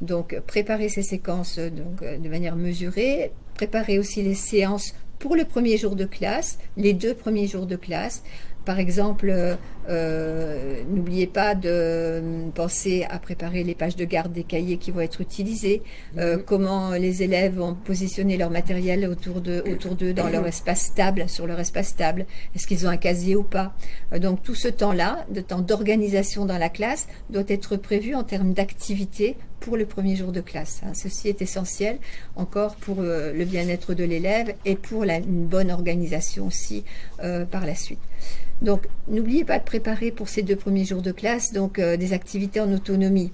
Donc, préparer ces séquences donc, euh, de manière mesurée, préparer aussi les séances pour le premier jour de classe, les deux premiers jours de classe, par exemple, euh, n'oubliez pas de penser à préparer les pages de garde des cahiers qui vont être utilisés, euh, mhm. comment les élèves vont positionner leur matériel autour d'eux autour dans leur espace stable, sur leur espace stable, est-ce qu'ils ont un casier ou pas? Euh, donc tout ce temps-là, de temps d'organisation dans la classe, doit être prévu en termes d'activité pour le premier jour de classe. Hein. Ceci est essentiel encore pour le bien-être de l'élève et pour une bonne organisation aussi par la suite. Donc, n'oubliez pas de préparer pour ces deux premiers jours de classe donc euh, des activités en autonomie.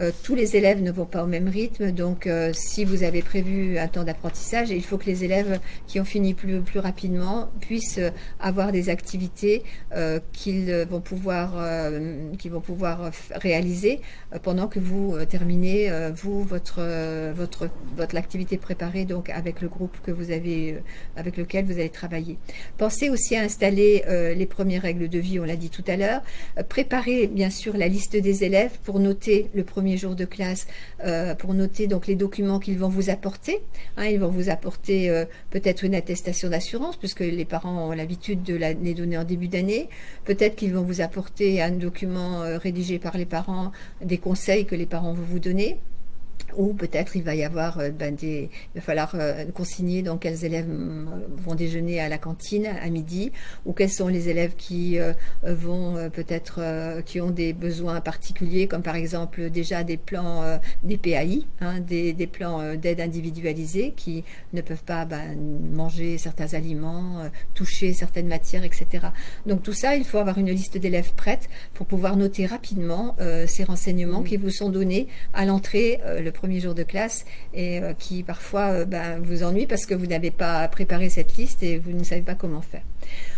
Euh, tous les élèves ne vont pas au même rythme, donc euh, si vous avez prévu un temps d'apprentissage, il faut que les élèves qui ont fini plus, plus rapidement puissent avoir des activités qu'ils vont pouvoir, vont pouvoir réaliser pendant que vous terminez vous votre votre votre activité préparée donc avec le groupe que vous avez avec lequel vous allez travailler. Pensez aussi à installer les premières règles de vie, on l'a dit tout à l'heure. préparez bien sûr la liste des élèves pour noter le premier jour de classe euh, pour noter donc les documents qu'ils vont vous apporter. Hein, ils vont vous apporter euh, peut-être une attestation d'assurance puisque les parents ont l'habitude de les donner en début d'année. Peut-être qu'ils vont vous apporter un document euh, rédigé par les parents, des conseils que les parents vont vous donner ou peut-être il va y avoir euh, ben, des, il va falloir euh, consigner donc quels élèves mm, vont déjeuner à la cantine à midi ou quels sont les élèves qui euh, vont peut-être qui ont des besoins particuliers comme par exemple déjà des plans des PAI hein, des, des, plans d'aide individualisée qui ne peuvent pas ben, manger certains aliments toucher certaines matières etc donc tout ça il faut avoir une liste d'élèves prête pour pouvoir noter rapidement ces renseignements qui vous sont donnés à l'entrée le premier jour de classe et euh, qui parfois euh, ben, vous ennuie parce que vous n'avez pas préparé cette liste et vous ne savez pas comment faire.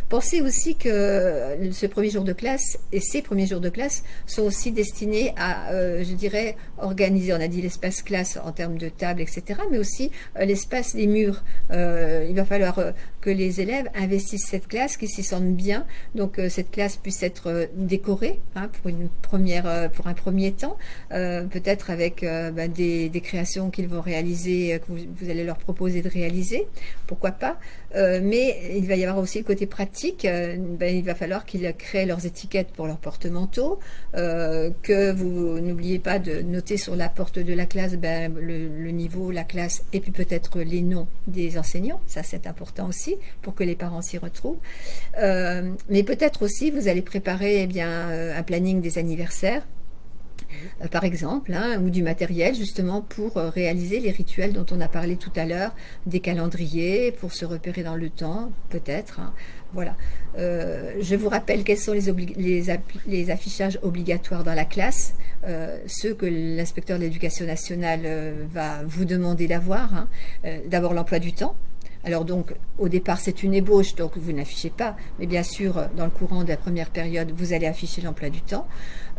Pensez aussi que euh, ce premier jour de classe et ces premiers jours de classe sont aussi destinés à, je dirais, organiser, on a dit l'espace classe en termes de table, etc., mais aussi l'espace des murs. il va falloir que les élèves investissent cette classe, qu'ils s'y sentent bien, donc cette classe puisse être décorée hein, pour, une première, pour un premier temps, peut-être avec ben, des créations qu'ils vont réaliser, que vous, allez leur proposer de réaliser, pourquoi pas. mais il va y avoir aussi le côté pratique. Ben, il va falloir qu'ils créent leurs étiquettes pour leurs porte-manteaux, que vous n'oubliez pas de noter sur la porte de la classe ben, le, le, niveau, la classe, et puis peut-être les noms des enseignants. Ça, c'est important aussi pour que les parents s'y retrouvent. mais peut-être aussi, vous allez préparer eh bien, un planning des anniversaires euh, par exemple, hein, ou du matériel justement pour euh, réaliser les rituels dont on a parlé tout à l'heure, des calendriers pour se repérer dans le temps, peut-être. Hein. voilà. Euh, je vous rappelle quels sont les, les, affichages obligatoires dans la classe, ceux que l'inspecteur de l'éducation nationale va vous demander d'avoir. Hein. D'abord l'emploi du temps, alors donc, au départ, c'est une ébauche, donc vous n'affichez pas. Mais bien sûr, dans le courant de la première période, vous allez afficher l'emploi du temps.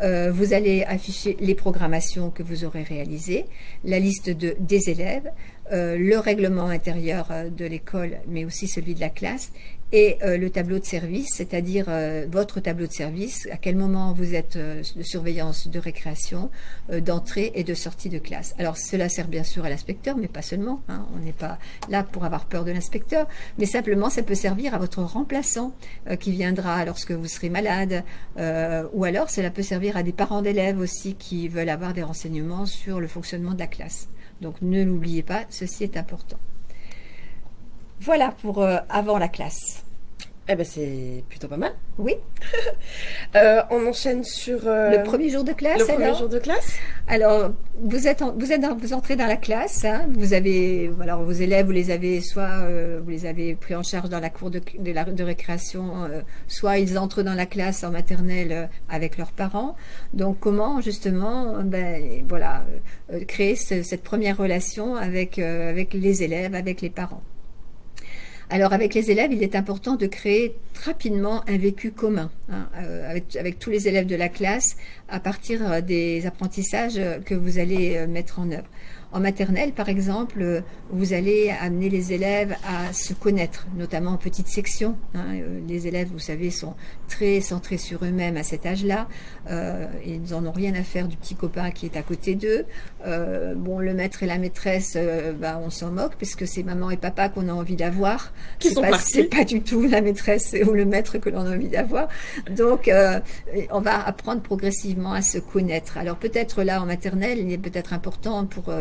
Euh, vous allez afficher les programmations que vous aurez réalisées, la liste de, des élèves, euh, le règlement intérieur euh, de l'école, mais aussi celui de la classe, et euh, le tableau de service, c'est-à-dire euh, votre tableau de service, à quel moment vous êtes euh, de surveillance, de récréation, d'entrée et de sortie de classe. Alors cela sert bien sûr à l'inspecteur, mais pas seulement. Hein. on n'est pas là pour avoir peur de l'inspecteur, mais simplement ça peut servir à votre remplaçant qui viendra lorsque vous serez malade, ou alors cela peut servir à des parents d'élèves aussi qui veulent avoir des renseignements sur le fonctionnement de la classe. Donc ne l'oubliez pas, ceci est important. Voilà pour euh, avant la classe. Eh ben c'est plutôt pas mal. Oui. Euh, on enchaîne sur euh, le premier jour de classe. Le premier jour de classe. Alors vous êtes vous êtes vous entrez dans la classe. Hein. vous avez alors vos élèves vous les avez soit vous les avez pris en charge dans la cour de de, la, de récréation, soit ils entrent dans la classe en maternelle avec leurs parents. Donc comment justement ben voilà créer cette première relation avec avec les élèves avec les parents? Alors avec les élèves, il est important de créer rapidement un vécu commun hein, euh, avec, tous les élèves de la classe à partir euh, des apprentissages que vous allez euh, mettre en œuvre. En maternelle, par exemple, euh, vous allez amener les élèves à se connaître, notamment en petite section. Hein. Euh, les élèves, vous savez, sont très centrés sur eux-mêmes à cet âge-là. Euh, ils n'en ont rien à faire du petit copain qui est à côté d'eux. bon, le maître et la maîtresse, bah, on s'en moque puisque c'est maman et papa qu'on a envie d'avoir. C'est pas, pas du tout la maîtresse ou le maître que l'on a envie d'avoir. Donc, on va apprendre progressivement à se connaître. Alors peut-être là en maternelle, il est peut-être important pour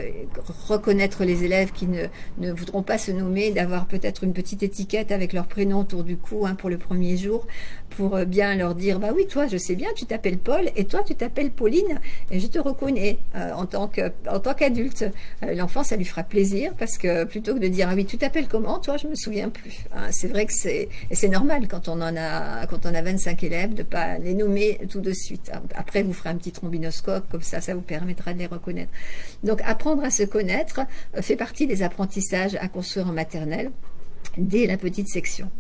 reconnaître les élèves qui ne, ne voudront pas se nommer, d'avoir peut-être une petite étiquette avec leur prénom autour du cou hein, pour le premier jour, pour euh, bien leur dire, bah oui, toi, je sais bien, tu t'appelles Paul, et toi, tu t'appelles Pauline, et je te reconnais euh, en tant qu'adulte. Euh, l'enfant, ça lui fera plaisir, parce que plutôt que de dire, ah oui, tu t'appelles comment Toi, je me souviens plus. Hein. c'est vrai que c'est normal quand on en a quand on a 25 élèves de pas les nommer tout de suite. Après, vous ferez un petit trombinoscope, comme ça, ça vous permettra de les reconnaître. Donc, apprendre à se connaître euh, fait partie des apprentissages à construire en maternelle dès la petite section.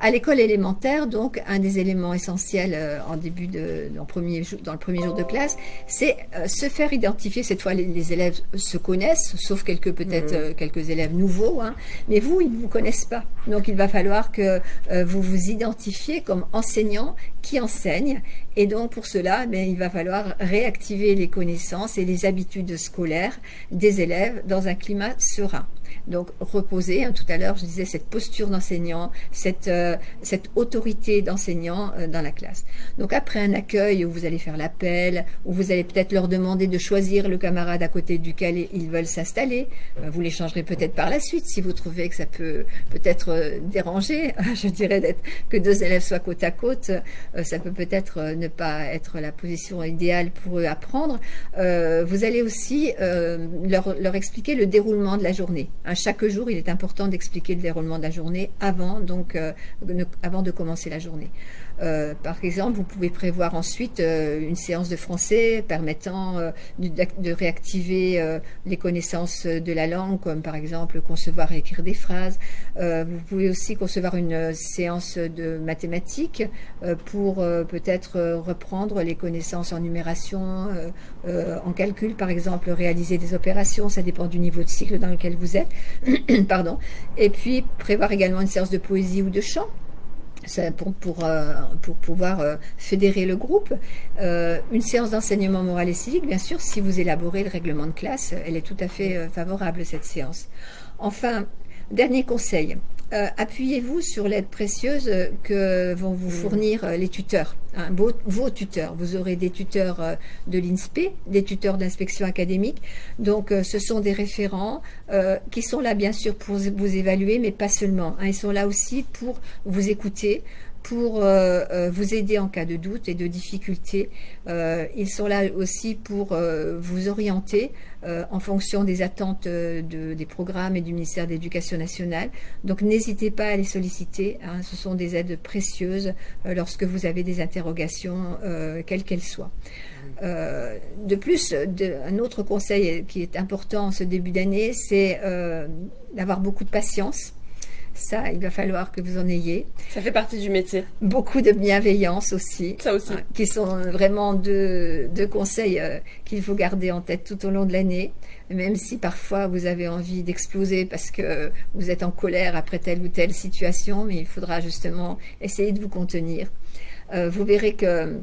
À l'école élémentaire, donc, un des éléments essentiels euh, en début de, dans, premier jour, dans le premier jour de classe, c'est euh, se faire identifier. Cette fois, les, élèves se connaissent, sauf quelques peut-être mmh. quelques élèves nouveaux, hein, mais vous, ils ne vous connaissent pas. Donc, il va falloir que vous vous identifiez comme enseignant qui enseigne. Et donc, pour cela, ben, il va falloir réactiver les connaissances et les habitudes scolaires des élèves dans un climat serein. Donc reposer, hein, tout à l'heure je disais cette posture d'enseignant, cette, euh, cette autorité d'enseignant euh, dans la classe. Donc après un accueil où vous allez faire l'appel, où vous allez peut-être leur demander de choisir le camarade à côté duquel ils veulent s'installer, euh, vous l'échangerez peut-être par la suite si vous trouvez que ça peut peut-être déranger, je dirais d'être que deux élèves soient côte à côte, ça peut peut-être ne pas être la position idéale pour eux à prendre. vous allez aussi leur, leur expliquer le déroulement de la journée. À chaque jour, il est important d'expliquer le déroulement de la journée avant, donc, euh, avant de commencer la journée. Euh, par exemple, vous pouvez prévoir ensuite euh, une séance de français permettant euh, de, réactiver les connaissances de la langue, comme par exemple concevoir et écrire des phrases. vous pouvez aussi concevoir une séance de mathématiques pour peut-être reprendre les connaissances en numération, en calcul, par exemple, réaliser des opérations. Ça dépend du niveau de cycle dans lequel vous êtes. Pardon. Et puis prévoir également une séance de poésie ou de chant euh, pour, pouvoir euh, fédérer le groupe. Euh, une séance d'enseignement moral et civique, bien sûr, si vous élaborez le règlement de classe, elle est tout à fait favorable, cette séance. Enfin, dernier conseil, euh, appuyez-vous sur l'aide précieuse que vont vous fournir euh, les tuteurs, hein, vos, tuteurs. Vous aurez des tuteurs euh, de l'INSPE, des tuteurs d'inspection académique. Donc, ce sont des référents qui sont là, bien sûr, pour vous évaluer, mais pas seulement. Hein. ils sont là aussi pour vous écouter, pour euh, euh, vous aider en cas de doute et de difficulté. Euh, ils sont là aussi pour vous orienter en fonction des attentes des programmes et du ministère de l'Éducation nationale. Donc n'hésitez pas à les solliciter. Hein. ce sont des aides précieuses lorsque vous avez des interrogations, quelles qu'elles soient. de plus, un autre conseil qui est important en ce début d'année, c'est d'avoir beaucoup de patience. Ça, il va falloir que vous en ayez. Ça fait partie du métier. Beaucoup de bienveillance aussi. Ça aussi. qui sont vraiment deux, conseils euh, qu'il faut garder en tête tout au long de l'année. Même si parfois vous avez envie d'exploser parce que vous êtes en colère après telle ou telle situation, mais il faudra justement essayer de vous contenir. Euh, vous verrez que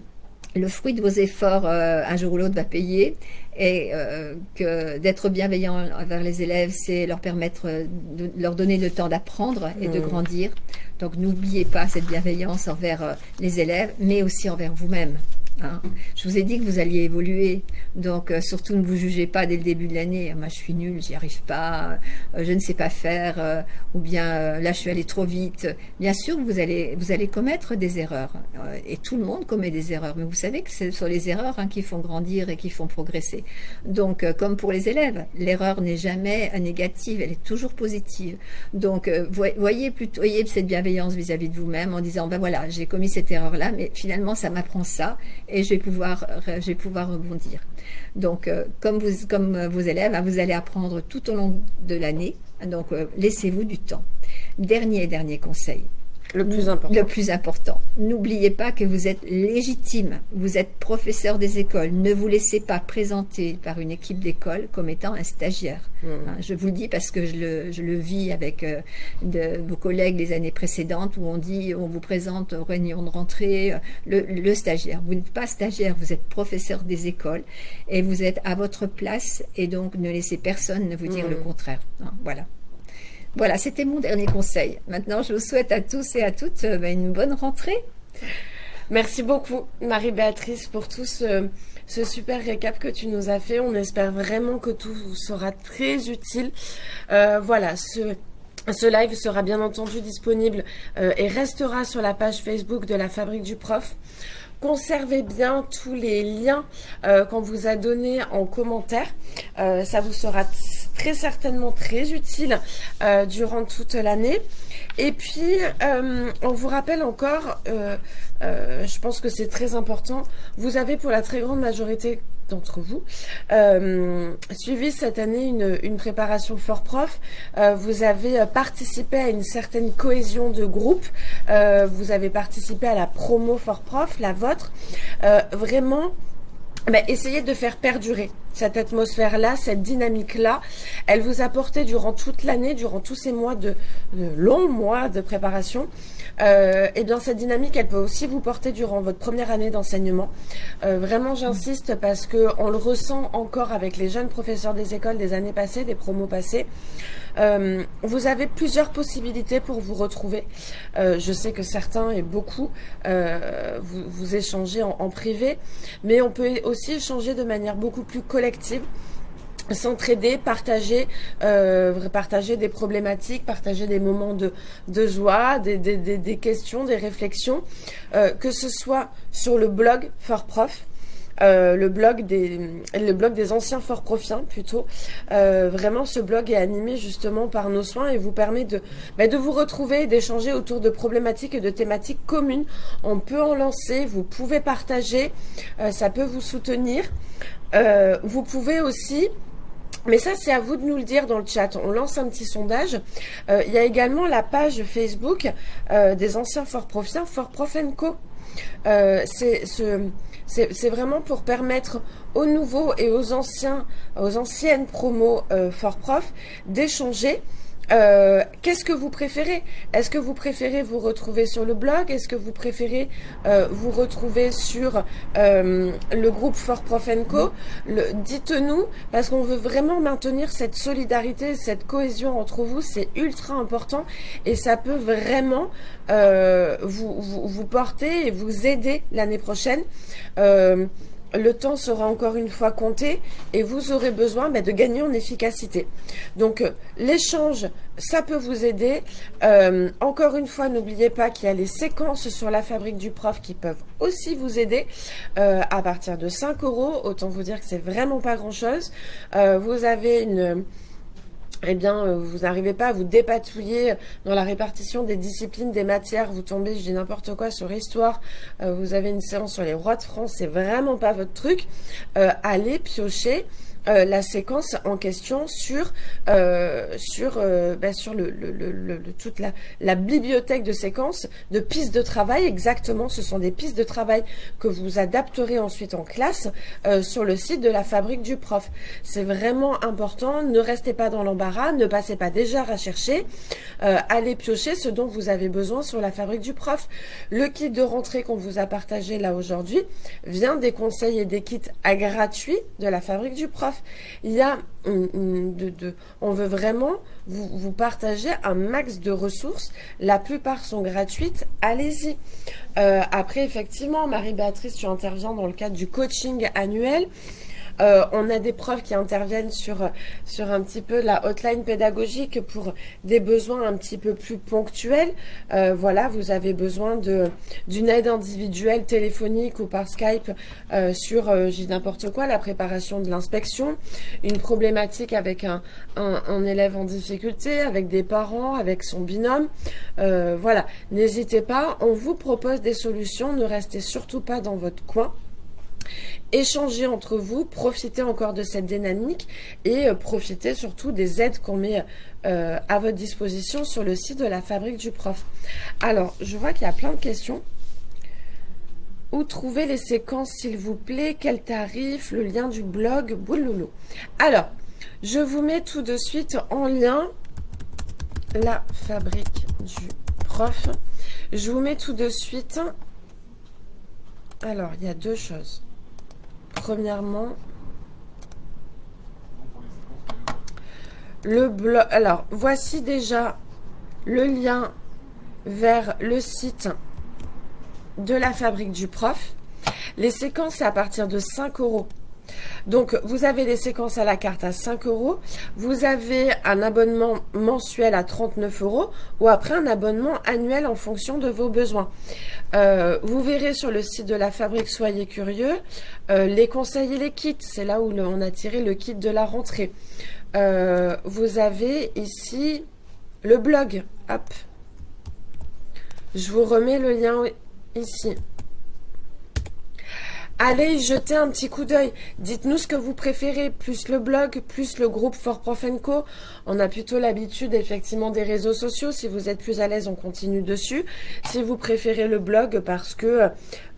le fruit de vos efforts, euh, un jour ou l'autre, va payer et euh, que d'être bienveillant envers les élèves, c'est leur permettre de leur donner le temps d'apprendre et de mmh. grandir. Donc n'oubliez pas cette bienveillance envers euh, les élèves, mais aussi envers vous-même. Hein. Je vous ai dit que vous alliez évoluer, donc euh, surtout ne vous jugez pas dès le début de l'année. Moi, je suis nulle, j'y arrive pas, euh, je ne sais pas faire, euh, ou bien là, je suis allée trop vite. Bien sûr, vous allez, vous allez commettre des erreurs, et tout le monde commet des erreurs. Mais vous savez que ce sont les erreurs hein, qui font grandir et qui font progresser. Donc, comme pour les élèves, l'erreur n'est jamais négative, elle est toujours positive. Donc, voyez plutôt, voyez cette bienveillance vis-à-vis -vis de vous-même en disant, ben voilà, j'ai commis cette erreur-là, mais finalement, ça m'apprend ça et je vais pouvoir, je vais pouvoir rebondir. Donc, euh, comme, vous, comme vos élèves, hein, vous allez apprendre tout au long de l'année. Donc, euh, laissez-vous du temps. Dernier, dernier conseil. Le plus important. Le plus important. N'oubliez pas que vous êtes légitime. Vous êtes professeur des écoles. Ne vous laissez pas présenter par une équipe d'école comme étant un stagiaire. Hmm. Hein, je vous le dis parce que je le, je le vis avec euh, de, vos collègues les années précédentes où on dit, on vous présente aux réunions de rentrée, euh, le, le stagiaire. Vous n'êtes pas stagiaire, vous êtes professeur des écoles et vous êtes à votre place et donc ne laissez personne ne vous dire le hmm. contraire. Hein, voilà. Voilà, c'était mon dernier conseil. Maintenant, je vous souhaite à tous et à toutes euh, ben, une bonne rentrée. Merci beaucoup, Marie-Béatrice, pour tout ce, super récap que tu nous as fait. On espère vraiment que tout sera très utile. Euh, voilà, ce ce live sera bien entendu disponible euh, et restera sur la page Facebook de la Fabrique du Prof. Conservez bien tous les liens qu'on vous a donnés en commentaire. ça vous sera très certainement très utile euh, durant toute l'année. Et puis, euh, on vous rappelle encore, euh, je pense que c'est très important, vous avez pour la très grande majorité d'entre vous suivi cette année une, une préparation fort prof. vous avez participé à une certaine cohésion de groupe. vous avez participé à la promo fort prof, la vôtre. vraiment, ben, essayez de faire perdurer cette atmosphère-là, cette dynamique-là. Elle vous a porté durant toute l'année, durant tous ces mois de, longs mois de préparation. Euh, et bien cette dynamique, elle peut aussi vous porter durant votre première année d'enseignement. Euh, vraiment, j'insiste parce que on le ressent encore avec les jeunes professeurs des écoles des années passées, des promos passés. Euh, vous avez plusieurs possibilités pour vous retrouver. Euh, je sais que certains et beaucoup vous, vous, échangez en, privé, mais on peut aussi échanger de manière beaucoup plus collective s'entraider, partager, partager des problématiques, partager des moments de, de joie, des, des, des, questions, des réflexions, que ce soit sur le blog Fort Prof, euh, le blog des le blog des anciens fort profiens plutôt. Euh, vraiment, ce blog est animé justement par nos soins et vous permet de bah, de vous retrouver, d'échanger autour de problématiques et de thématiques communes. On peut en lancer, vous pouvez partager, euh, ça peut vous soutenir. vous pouvez aussi mais ça, c'est à vous de nous le dire dans le chat. On lance un petit sondage. il y a également la page Facebook des anciens Fort Profiens, Fort Prof Co. c'est ce, c'est vraiment pour permettre aux nouveaux et aux anciens, aux anciennes promos euh, Fort Prof d'échanger Euh, qu'est-ce que vous préférez? Est-ce que vous préférez vous retrouver sur le blog? Est-ce que vous préférez euh, vous retrouver sur euh, le groupe For Prof Co? Dites-nous, parce qu'on veut vraiment maintenir cette solidarité, cette cohésion entre vous. C'est ultra important et ça peut vraiment vous, vous, vous, porter et vous aider l'année prochaine le temps sera encore une fois compté et vous aurez besoin bah, de gagner en efficacité. Donc euh, l'échange, ça peut vous aider. Euh, encore une fois, n'oubliez pas qu'il y a les séquences sur la fabrique du prof qui peuvent aussi vous aider euh, à partir de 5 euros. Autant vous dire que c'est vraiment pas grand chose. vous avez une eh bien, euh, vous n'arrivez pas à vous dépatouiller dans la répartition des disciplines, des matières, vous tombez, je dis n'importe quoi, sur histoire, euh, vous avez une séance sur les rois de France, c'est vraiment pas votre truc, euh, allez piocher euh, la séquence en question sur euh, sur euh, ben, sur le, le, le, toute la, la, bibliothèque de séquences de pistes de travail. Exactement ce sont des pistes de travail que vous adapterez ensuite en classe sur le site de la fabrique du prof. C'est vraiment important. Ne restez pas dans l'embarras. Ne passez pas déjà à chercher allez piocher ce dont vous avez besoin sur la fabrique du prof. Le kit de rentrée qu'on vous a partagé là aujourd'hui vient des conseils et des kits à gratuits de la fabrique du prof il y a de, on veut vraiment vous, vous, partager un max de ressources. La plupart sont gratuites. Allez-y. Euh, après, effectivement, Marie-Béatrice, tu interviens dans le cadre du coaching annuel. Euh, on a des profs qui interviennent sur, sur un petit peu la hotline pédagogique pour des besoins un petit peu plus ponctuels. Euh, voilà, vous avez besoin d'une aide individuelle téléphonique ou par Skype euh, sur, j'ai n'importe quoi, la préparation de l'inspection, une problématique avec un, un, élève en difficulté, avec des parents, avec son binôme. voilà, n'hésitez pas, on vous propose des solutions, ne restez surtout pas dans votre coin échanger entre vous, profiter encore de cette dynamique et euh, profiter surtout des aides qu'on met euh, à votre disposition sur le site de la Fabrique du Prof. Alors, je vois qu'il y a plein de questions. Où trouver les séquences, s'il vous plaît? Quel tarif? Le lien du blog? Bouloulou. Alors, je vous mets tout de suite en lien la Fabrique du Prof. Je vous mets tout de suite... Alors, il y a deux choses. Premièrement, le blog. Alors, voici déjà le lien vers le site de la fabrique du prof. Les séquences, à partir de 5 euros. Donc, vous avez les séquences à la carte à 5 euros. Vous avez un abonnement mensuel à 39 euros ou après un abonnement annuel en fonction de vos besoins. Euh, vous verrez sur le site de la fabrique, soyez curieux, euh, les conseils et les kits. C'est là où on a tiré le kit de la rentrée. Euh, vous avez ici le blog. Hop. Je vous remets le lien ici. Allez jeter un petit coup d'œil. Dites-nous ce que vous préférez, plus le blog, plus le groupe For Prof Co. On a plutôt l'habitude effectivement des réseaux sociaux. Si vous êtes plus à l'aise, on continue dessus. Si vous préférez le blog parce que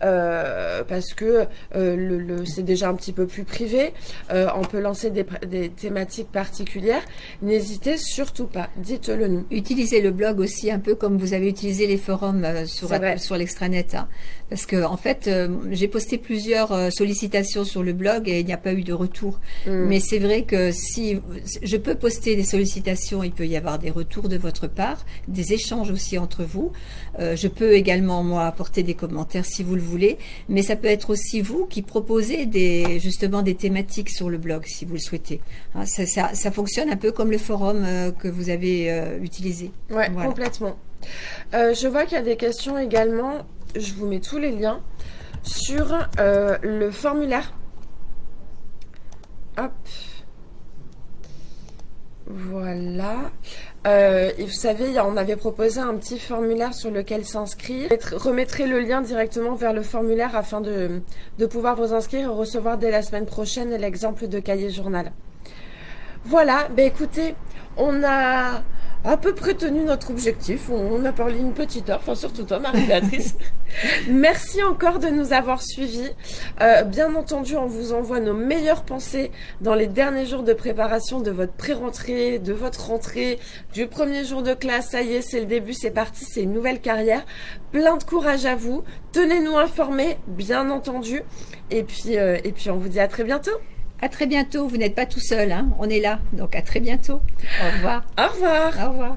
euh, parce que euh, le, c'est déjà un petit peu plus privé, euh, on peut lancer des, des thématiques particulières. N'hésitez surtout pas. Dites-le nous. Utilisez le blog aussi un peu comme vous avez utilisé les forums sur sur l'extranet, hein. parce que en fait j'ai posté plusieurs euh, sollicitations sur le blog et il n'y a pas eu de retour. Mm. Mais c'est vrai que si je peux poster des sollicitations, il peut y avoir des retours de votre part, des échanges aussi entre vous. Euh, je peux également, moi, apporter des commentaires si vous le voulez, mais ça peut être aussi vous qui proposez des, justement des thématiques sur le blog si vous le souhaitez. Hein, ça, fonctionne un peu comme le forum euh, que vous avez utilisé. Ouais, complètement. je vois qu'il y a des questions également. Je vous mets tous les liens sur euh, le formulaire. Hop. Voilà. Euh, vous savez, on avait proposé un petit formulaire sur lequel s'inscrire. Remettrai le lien directement vers le formulaire afin de, de pouvoir vous inscrire et recevoir dès la semaine prochaine l'exemple de cahier journal. Voilà, ben écoutez, on a, à peu près tenu notre objectif. On a parlé une petite heure, enfin surtout toi, Marie-Béatrice. Merci encore de nous avoir suivis. Euh, bien entendu, on vous envoie nos meilleures pensées dans les derniers jours de préparation de votre pré-rentrée, de votre rentrée, du premier jour de classe. Ça y est, c'est le début, c'est parti, c'est une nouvelle carrière. Plein de courage à vous. Tenez-nous informés, bien entendu. Et puis, euh, et puis, on vous dit à très bientôt. À très bientôt. Vous n'êtes pas tout seul. Hein. On est là. Donc à très bientôt. Au revoir. Au revoir. Au revoir.